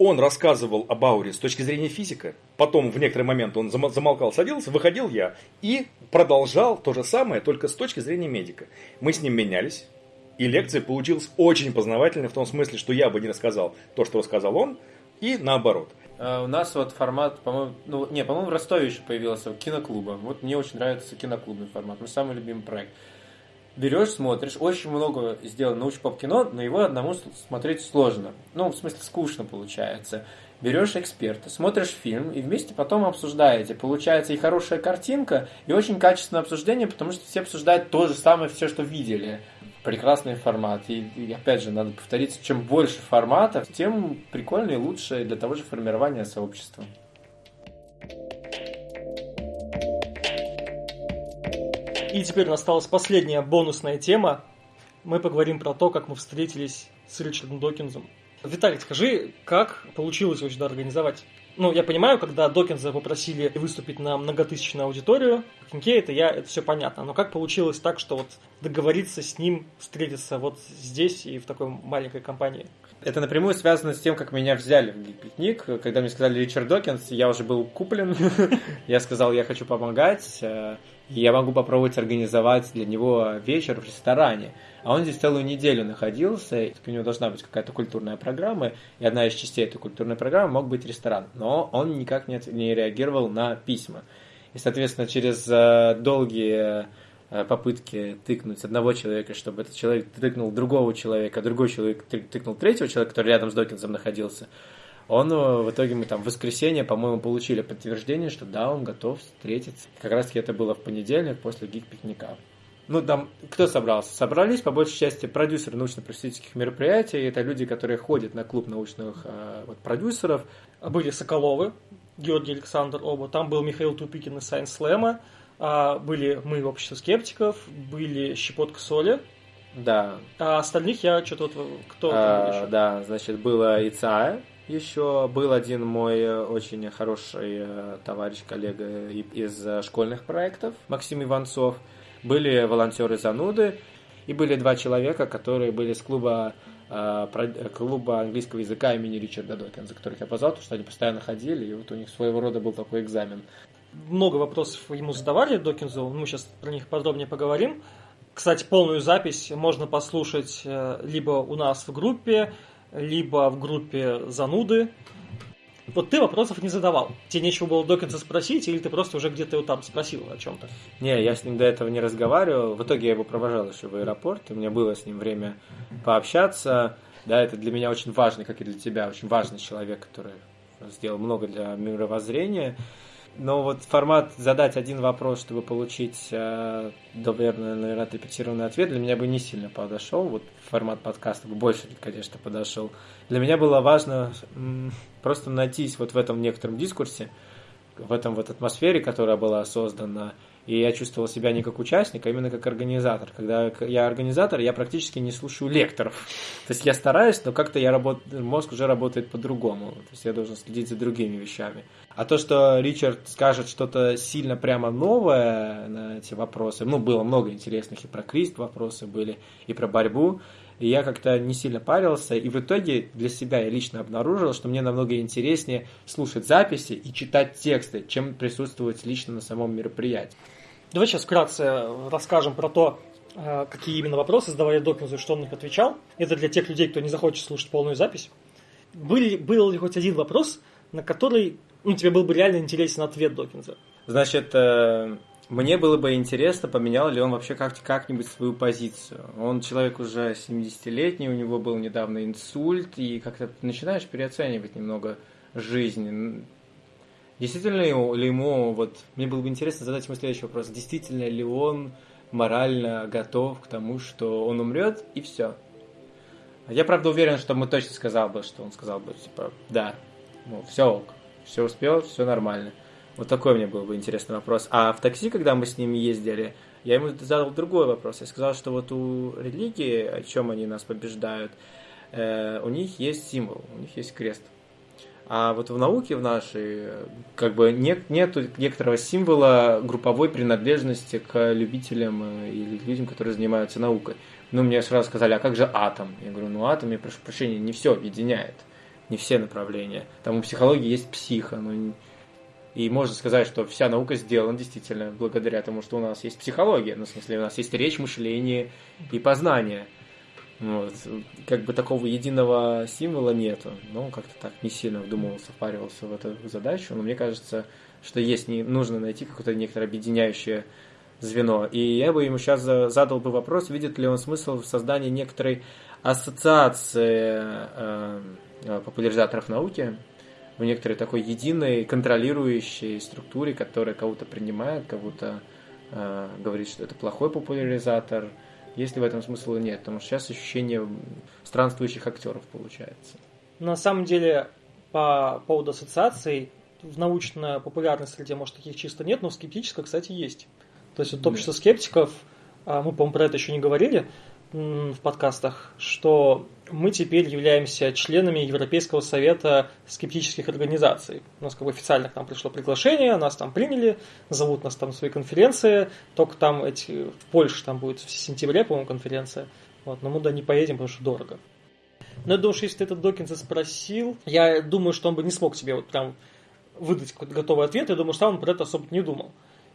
Speaker 4: он рассказывал об ауре с точки зрения физика, потом в некоторый момент он замолкал, садился, выходил я и продолжал то же самое, только с точки зрения медика. Мы с ним менялись, и лекция получилась очень познавательной в том смысле, что я бы не рассказал то, что рассказал он, и наоборот.
Speaker 3: А у нас вот формат, по-моему, ну, не, по-моему, в Ростове еще появился киноклуба. Вот мне очень нравится киноклубный формат, мой самый любимый проект берешь, смотришь, очень много сделано научно-поп-кино, но его одному смотреть сложно. Ну, в смысле, скучно получается. Берешь эксперта, смотришь фильм и вместе потом обсуждаете. Получается и хорошая картинка, и очень качественное обсуждение, потому что все обсуждают то же самое, все, что видели. Прекрасный формат. И, и опять же, надо повториться, чем больше форматов, тем прикольнее и лучше для того же формирования сообщества.
Speaker 1: И теперь осталась последняя бонусная тема. Мы поговорим про то, как мы встретились с Ричардом Докинзом. Виталий, скажи, как получилось сюда организовать? Ну, я понимаю, когда Докинза попросили выступить на многотысячную аудиторию, Кинкейт, это, я, это все понятно. Но как получилось так, что вот договориться с ним встретиться вот здесь и в такой маленькой компании?
Speaker 3: Это напрямую связано с тем, как меня взяли в пикник. Когда мне сказали Ричард Докинс, я уже был куплен. я сказал, я хочу помогать. Я могу попробовать организовать для него вечер в ресторане. А он здесь целую неделю находился, у него должна быть какая-то культурная программа, и одна из частей этой культурной программы мог быть ресторан. Но он никак не, реагировал на письма. И, соответственно, через э, долгие э, попытки тыкнуть одного человека, чтобы этот человек тыкнул другого человека, а другой человек тыкнул третьего человека, который рядом с Докинсом находился, он э, в итоге мы там в воскресенье, по-моему, получили подтверждение, что да, он готов встретиться. Как раз таки это было в понедельник после гик-пикника. Ну, там, кто собрался? Собрались, по большей части, продюсеры научно-просветительских мероприятий. Это люди, которые ходят на клуб научных э, вот, продюсеров.
Speaker 1: Были Соколовы, Георгий Александр оба. Там был Михаил Тупикин из Science Slam. А, были мы, общество скептиков. Были Щепотка Соли.
Speaker 3: Да.
Speaker 1: А остальных я что-то вот... Кто
Speaker 3: а, там Да, значит, было ИЦА, еще был один мой э, очень хороший э, товарищ, коллега из э, школьных проектов, Максим Иванцов. Были волонтеры зануды, и были два человека, которые были с клуба, клуба английского языка имени Ричарда Докинза, которых я позвал, потому что они постоянно ходили, и вот у них своего рода был такой экзамен.
Speaker 1: Много вопросов ему задавали Докинзу, мы сейчас про них подробнее поговорим. Кстати, полную запись можно послушать либо у нас в группе, либо в группе зануды. Вот ты вопросов не задавал. Тебе нечего было Докинса спросить, или ты просто уже где-то его там спросил о чем-то?
Speaker 3: Не, я с ним до этого не разговаривал. В итоге я его провожал еще в аэропорт, и у меня было с ним время пообщаться. Да, это для меня очень важный, как и для тебя, очень важный человек, который сделал много для мировоззрения. Но вот формат задать один вопрос, чтобы получить, э, наверное, отрепетированный ответ, для меня бы не сильно подошел. Вот формат подкаста бы больше, конечно, подошел. Для меня было важно просто найтись вот в этом некотором дискурсе, в этом вот атмосфере, которая была создана, и я чувствовал себя не как участник, а именно как организатор. Когда я организатор, я практически не слушаю лекторов. То есть я стараюсь, но как-то я работ... мозг уже работает по-другому. То есть я должен следить за другими вещами. А то, что Ричард скажет что-то сильно прямо новое на эти вопросы, ну, было много интересных и про Крист вопросы были, и про борьбу, и я как-то не сильно парился, и в итоге для себя я лично обнаружил, что мне намного интереснее слушать записи и читать тексты, чем присутствовать лично на самом мероприятии.
Speaker 1: Давай сейчас вкратце расскажем про то, э, какие именно вопросы задавали Докинзу и что он на них отвечал. Это для тех людей, кто не захочет слушать полную запись. Были, был ли хоть один вопрос, на который ну, тебе был бы реально интересен ответ Докинза?
Speaker 3: Значит, э, мне было бы интересно, поменял ли он вообще как- как-нибудь свою позицию. Он человек уже 70-летний, у него был недавно инсульт, и как-то начинаешь переоценивать немного жизнь. Действительно ли ему, вот, мне было бы интересно задать ему следующий вопрос, действительно ли он морально готов к тому, что он умрет, и все. Я, правда, уверен, что мы точно сказал бы, что он сказал бы, типа, да, ну, все ок, все успел, все нормально. Вот такой мне был бы интересный вопрос. А в такси, когда мы с ними ездили, я ему задал другой вопрос. Я сказал, что вот у религии, о чем они нас побеждают, э, у них есть символ, у них есть крест. А вот в науке в нашей как бы нет нету некоторого символа групповой принадлежности к любителям э, или людям, которые занимаются наукой. Ну, мне сразу сказали, а как же атом? Я говорю, ну атом, я прошу прощения, не все объединяет, не все направления. Там у психологии есть психа, но и можно сказать, что вся наука сделана действительно благодаря тому, что у нас есть психология, ну, в смысле, у нас есть речь, мышление и познание. Вот. Как бы такого единого символа нету. Но как-то так не сильно вдумывался, впаривался в эту задачу. Но мне кажется, что есть не нужно найти какое-то некоторое объединяющее звено. И я бы ему сейчас задал бы вопрос, видит ли он смысл в создании некоторой ассоциации э, э популяризаторов науки, в некоторой такой единой контролирующей структуре, которая кого-то принимает, кого-то э, говорит, что это плохой популяризатор. Есть ли в этом смысл или нет? Потому что сейчас ощущение странствующих актеров получается.
Speaker 1: На самом деле, по поводу ассоциаций, в научно-популярной среде, может, таких чисто нет, но в скептической, кстати, есть. То есть вот общество скептиков, а, мы, по-моему, про это еще не говорили, в подкастах, что мы теперь являемся членами Европейского совета скептических организаций. У нас как бы официально к нам пришло приглашение, нас там приняли, зовут нас там на свои конференции, только там эти, в Польше там будет в сентябре, по-моему, конференция. Вот, но мы туда не поедем, потому что дорого. Но я думаю, что если ты этот Докинса спросил, я думаю, что он бы не смог тебе вот прям выдать какой-то готовый ответ, я думаю, что он про это особо не думал.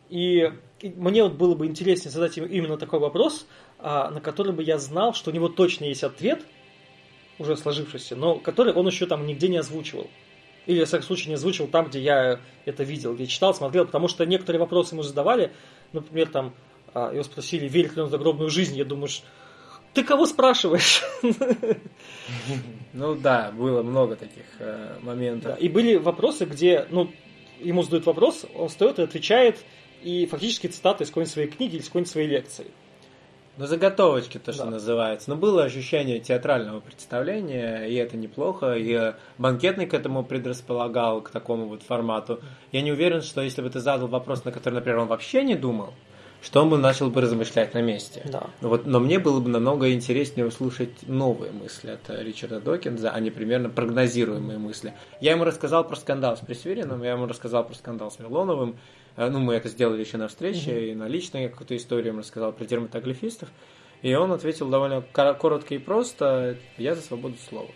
Speaker 1: И мне вот было бы интереснее задать ему именно такой вопрос, на который бы я знал, что у него точно есть ответ, уже сложившийся, но который он еще там нигде не озвучивал. Или, в всяком случае, не озвучивал там, где я это видел, где читал, смотрел, потому что некоторые вопросы ему задавали, например, там, а, его спросили, верит ли он в загробную жизнь, я думаю, ты кого спрашиваешь?
Speaker 3: Ну да, было много таких э, моментов. Да,
Speaker 1: и были вопросы, где, ну, ему задают вопрос, он встает и отвечает, и фактически цитаты из какой-нибудь своей книги или из какой-нибудь своей лекции.
Speaker 3: Ну, заготовочки, то, что да. называется. Но было ощущение театрального представления, и это неплохо. И банкетный к этому предрасполагал, к такому вот формату. Я не уверен, что если бы ты задал вопрос, на который, например, он вообще не думал, что он бы начал бы размышлять на месте.
Speaker 1: Да.
Speaker 3: Вот, но мне было бы намного интереснее услышать новые мысли от Ричарда Докинза, а не примерно прогнозируемые мысли. Я ему рассказал про скандал с Пресверином, я ему рассказал про скандал с Мирлоновым, Э, ну, мы это сделали еще на встрече, mm-hmm. и на личной какую-то историю ему рассказал про дерматоглифистов. И он ответил довольно коротко и просто, я за свободу слова.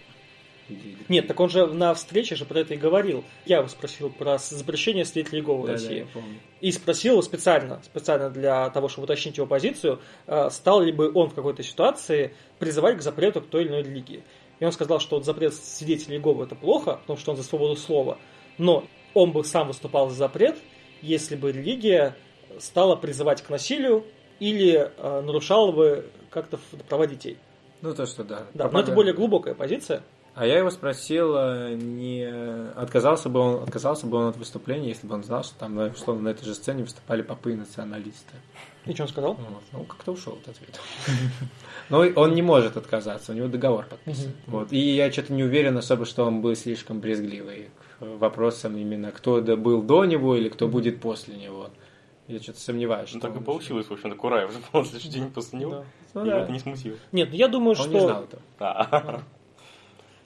Speaker 1: Нет, так он же на встрече же про это и говорил. Я его спросил про запрещение свидетелей Иеговы в да, России. Да, и спросил его специально, специально для того, чтобы уточнить его позицию, э, стал ли бы он в какой-то ситуации призывать к запрету к той или иной религии. И он сказал, что запрет свидетелей Иеговы это плохо, потому что он за свободу слова, но он бы сам выступал за запрет, если бы религия стала призывать к насилию или э, нарушала бы как-то права детей.
Speaker 3: Ну, то, что да.
Speaker 1: Да, но это более глубокая позиция.
Speaker 3: А я его спросил, э, не отказался бы он, отказался бы он от выступления, если бы он знал, что там, условно, на этой же сцене выступали попы и националисты.
Speaker 1: И что он сказал?
Speaker 3: Вот. Ну, как-то ушел от ответа. Но он не может отказаться, у него договор подписан. Вот. И я что-то не уверен особо, что он был слишком брезгливый вопросам именно, кто был до него или кто будет после него. Я что-то сомневаюсь.
Speaker 2: Ну, так и получилось, в общем-то, Кураев уже на следующий день после него. Да. Ну, да. это не смутило.
Speaker 1: Нет, я думаю,
Speaker 3: он
Speaker 1: что...
Speaker 3: Он не знал этого.
Speaker 1: А.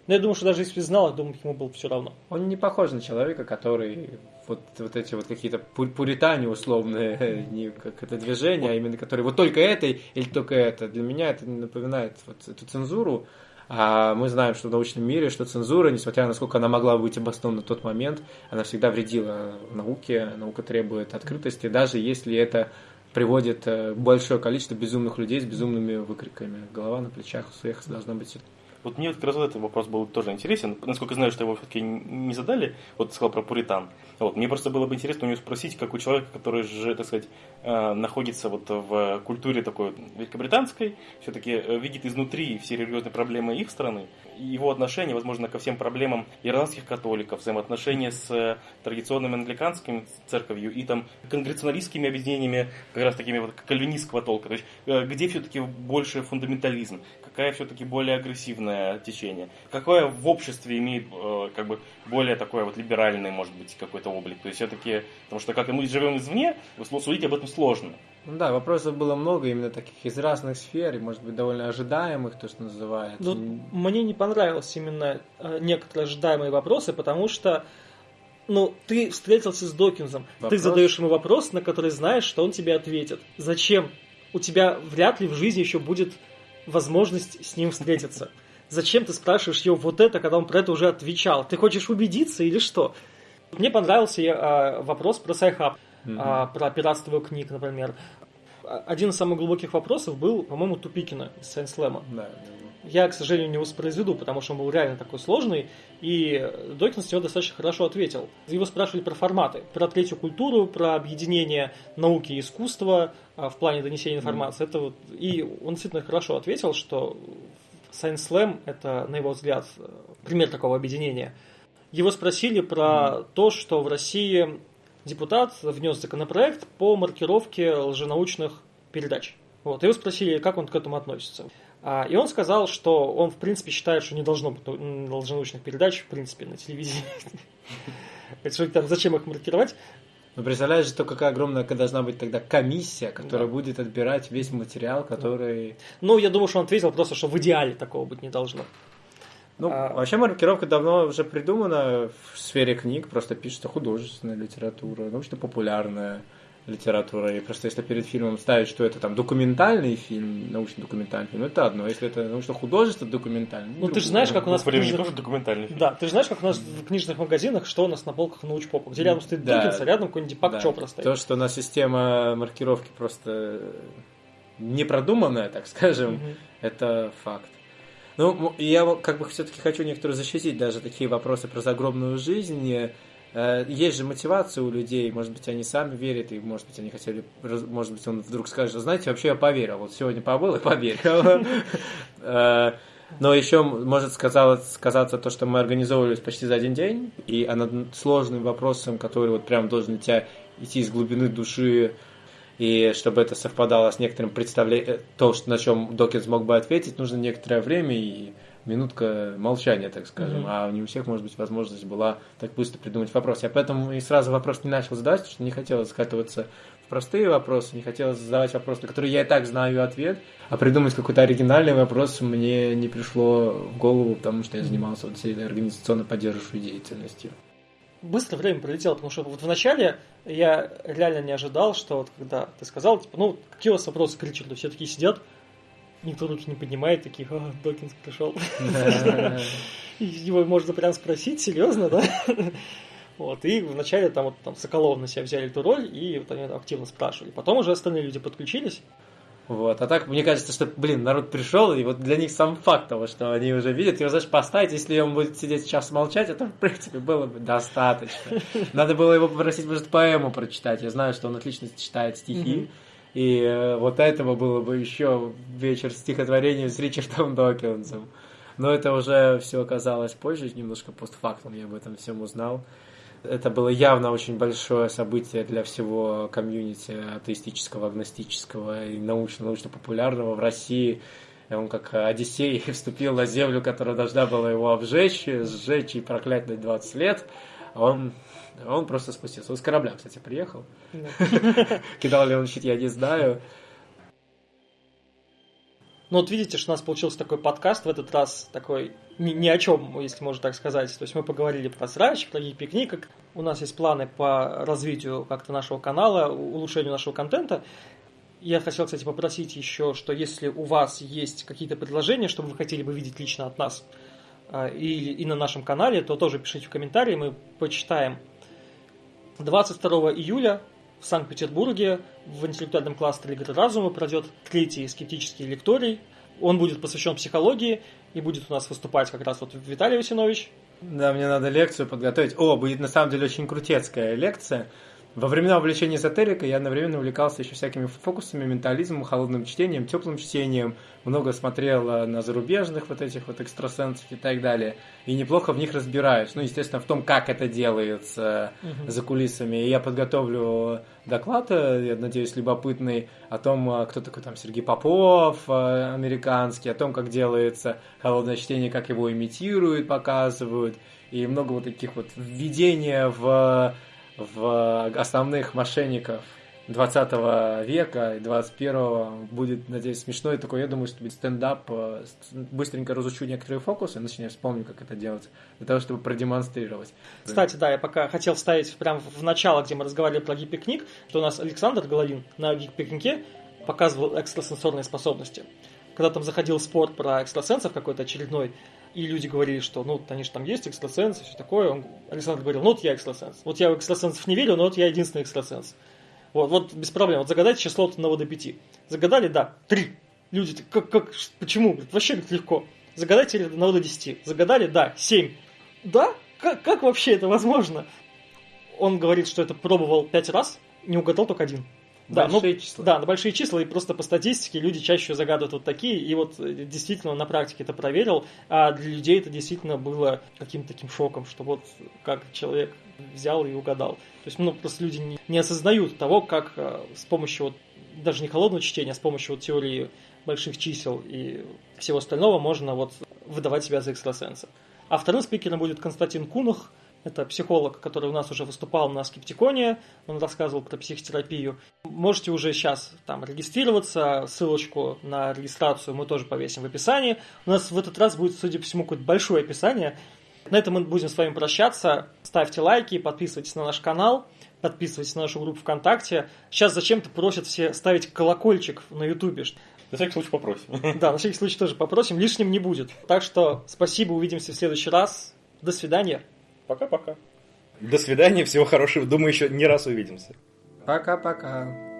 Speaker 1: Но я думаю, что даже если знал, я думаю, ему было все равно.
Speaker 3: Он не похож на человека, который вот, вот эти вот какие-то пуритане условные, не как это движение, а именно которые вот только это или только это. Для меня это напоминает вот эту цензуру, а мы знаем, что в научном мире, что цензура, несмотря на сколько она могла быть обоснована на тот момент, она всегда вредила науке, наука требует открытости, даже если это приводит э, большое количество безумных людей с безумными выкриками. Голова на плечах у всех должна быть
Speaker 2: вот мне как раз этот вопрос был тоже интересен. Насколько знаю, что его все-таки не задали. Вот сказал про пуритан. Вот, мне просто было бы интересно у него спросить, как у человека, который же, так сказать, э, находится вот в культуре такой великобританской, все-таки э, видит изнутри все религиозные проблемы их страны, его отношение, возможно, ко всем проблемам ирландских католиков, взаимоотношения с э, традиционным англиканским церковью и там конгрессионалистскими объединениями, как раз такими вот кальвинистского толка. То есть, где все-таки больше фундаментализм, какая все-таки более агрессивное течение, какое в обществе имеет э, как бы более такое вот либеральный, может быть, какой-то облик. То есть все-таки, потому что как мы живем извне, судить об этом сложно.
Speaker 3: Ну да, вопросов было много именно таких из разных сфер, и, может быть, довольно ожидаемых, то, что называется.
Speaker 1: Ну, мне не понравились именно э, некоторые ожидаемые вопросы, потому что ну, ты встретился с Докинзом, вопрос? ты задаешь ему вопрос, на который знаешь, что он тебе ответит. Зачем? У тебя вряд ли в жизни еще будет возможность с ним встретиться. Зачем ты спрашиваешь его вот это, когда он про это уже отвечал? Ты хочешь убедиться или что? Мне понравился э, вопрос про Sci-Hub, mm-hmm. э, про пиратство книг, например. Один из самых глубоких вопросов был, по-моему, Тупикина из Science Slam а. Да, я, к сожалению, не воспроизведу, потому что он был реально такой сложный, и Докинс его достаточно хорошо ответил. Его спрашивали про форматы, про третью культуру, про объединение науки и искусства а, в плане донесения информации. Mm. Это вот, и он действительно хорошо ответил, что Science Slam – это, на его взгляд, пример такого объединения. Его спросили про mm. то, что в России депутат внес законопроект по маркировке лженаучных передач. Вот. Его спросили, как он к этому относится. А, и он сказал, что он, в принципе, считает, что не должно быть лженаучных передач, в принципе, на телевидении. Там, зачем их маркировать?
Speaker 3: Ну, представляешь, то какая огромная должна быть тогда комиссия, которая да. будет отбирать весь материал, который...
Speaker 1: Ну, я думаю, что он ответил просто, что в идеале такого быть не должно.
Speaker 3: Ну, а... вообще маркировка давно уже придумана в сфере книг, просто пишется художественная литература, научно-популярная литература. И просто если перед фильмом ставить, что это там документальный фильм, научно-документальный фильм, это одно. Если это научно-художественный документальный.
Speaker 1: Ну, ты же знаешь, как у нас
Speaker 2: в книжных... тоже документальный фильм.
Speaker 1: Да, ты же знаешь, как у нас в книжных магазинах, что у нас на полках научпопа, где рядом стоит да. Диккенс, а рядом какой-нибудь Дипак да. Чопра стоит.
Speaker 3: То, что у нас система маркировки просто не продуманная, так скажем, угу. это факт. Ну, я как бы все-таки хочу некоторые защитить даже такие вопросы про загробную жизнь Э, есть же мотивация у людей, может быть, они сами верят, и, может быть, они хотели, может быть, он вдруг скажет, знаете, вообще я поверил, вот сегодня побыл и поверил. Э, но еще может сказаться, то, что мы организовывались почти за один день, и над сложным вопросом, который вот прям должен тебя идти из глубины души, и чтобы это совпадало с некоторым представлением, то, на чем Докинс мог бы ответить, нужно некоторое время, и минутка молчания, так скажем, mm-hmm. а не у всех, может быть, возможность была так быстро придумать вопрос. Я поэтому и сразу вопрос не начал задавать, потому что не хотелось скатываться в простые вопросы, не хотелось задавать вопросы, на которые я и так знаю ответ, а придумать какой-то оригинальный вопрос мне не пришло в голову, потому что я занимался вот всей этой организационно поддерживающей деятельностью.
Speaker 1: Быстро время пролетело, потому что вот вначале я реально не ожидал, что вот когда ты сказал, типа, ну, какие у вас вопросы к Ричарду? Все такие сидят, никто руки не поднимает, таких, а, Докинс пришел. Его можно прям спросить, серьезно, да? Вот, и вначале там вот там Соколов на себя взяли эту роль, и вот они активно спрашивали. Потом уже остальные люди подключились.
Speaker 3: Вот, а так, мне кажется, что, блин, народ пришел, и вот для них сам факт того, что они уже видят, его, знаешь, поставить, если он будет сидеть сейчас молчать, это, в принципе, было бы достаточно. Надо было его попросить, может, поэму прочитать. Я знаю, что он отлично читает стихи. И э, вот этого было бы еще вечер стихотворения с Ричардом Докинсом. Но это уже все оказалось позже, немножко постфактум я об этом всем узнал. Это было явно очень большое событие для всего комьюнити атеистического, агностического и научно-научно-популярного в России. Он как Одиссей вступил на землю, которая должна была его обжечь, сжечь и проклять на 20 лет. А он он просто спустился. Он с корабля, кстати, приехал. Кидал ли он щит, я не знаю.
Speaker 1: Ну вот видите, что у нас получился такой подкаст в этот раз, такой ни, ни о чем, если можно так сказать. То есть мы поговорили про срач, про гик-пикник. У нас есть планы по развитию как-то нашего канала, улучшению нашего контента. Я хотел, кстати, попросить еще, что если у вас есть какие-то предложения, что вы хотели бы видеть лично от нас, а, и, и на нашем канале, то тоже пишите в комментарии, мы почитаем 22 июля в Санкт-Петербурге в интеллектуальном кластере «Игры разума» пройдет третий скептический лекторий. Он будет посвящен психологии и будет у нас выступать как раз вот Виталий Васинович.
Speaker 3: Да, мне надо лекцию подготовить. О, будет на самом деле очень крутецкая лекция. Во времена увлечения эзотерикой я одновременно увлекался еще всякими фокусами, ментализмом, холодным чтением, теплым чтением. Много смотрел на зарубежных вот этих вот экстрасенсов и так далее. И неплохо в них разбираюсь. Ну, естественно, в том, как это делается угу. за кулисами. И я подготовлю доклад, э, я надеюсь, любопытный, о том, э, кто такой там Сергей Попов, американский, о том, как делается холодное чтение, как его имитируют, показывают. И много вот таких вот введения в в основных мошенников 20 века и 21 будет, надеюсь, смешной такой, я думаю, что будет стендап, э, быстренько разучу некоторые фокусы, начну вспомню, как это делать, для того, чтобы продемонстрировать.
Speaker 1: Кстати, да, я пока хотел вставить прямо в начало, где мы разговаривали про гипикник, что у нас Александр Головин на гипикнике показывал экстрасенсорные способности. Когда там заходил спор про экстрасенсов какой-то очередной, и люди говорили, что ну, они же там есть экстрасенсы, все такое. Он, Александр говорил, ну вот я экстрасенс. Вот я в экстрасенсов не верю, но вот я единственный экстрасенс. Вот, вот без проблем. Вот загадайте число от 1 до 5. Загадали, да, 3. Люди, как, как, почему? Вообще как легко. Загадайте от 1 до 10. Загадали, да, 7. Да? Как, как вообще это возможно? Он говорит, что это пробовал 5 раз, не угадал только один.
Speaker 3: Да, большие ну, числа.
Speaker 1: Да, на большие числа, и просто по статистике люди чаще загадывают вот такие, и вот э, действительно на практике это проверил, а для людей это действительно было каким-то таким шоком, что вот как человек взял и угадал. То есть, ну, просто люди не, не осознают того, как э, с помощью вот, даже не холодного чтения, а с помощью вот теории больших чисел и всего остального можно вот выдавать себя за экстрасенса. А вторым спикером будет Константин Кунах, Это психолог, который у нас уже выступал на Скептиконе, он рассказывал про психотерапию. Можете уже сейчас там регистрироваться, ссылочку на регистрацию мы тоже повесим в описании. У нас в этот раз будет, судя по всему, какое-то большое описание. На этом мы будем с вами прощаться. Ставьте лайки, подписывайтесь на наш канал, подписывайтесь на нашу группу ВКонтакте. Сейчас зачем-то просят все ставить колокольчик на Ютубе.
Speaker 2: На всякий случай попросим.
Speaker 1: Да, на всякий случай тоже попросим, лишним не будет. Так что спасибо, увидимся в следующий раз. До свидания.
Speaker 2: Пока-пока.
Speaker 4: До свидания, всего хорошего. Думаю, еще не раз увидимся.
Speaker 3: Пока-пока.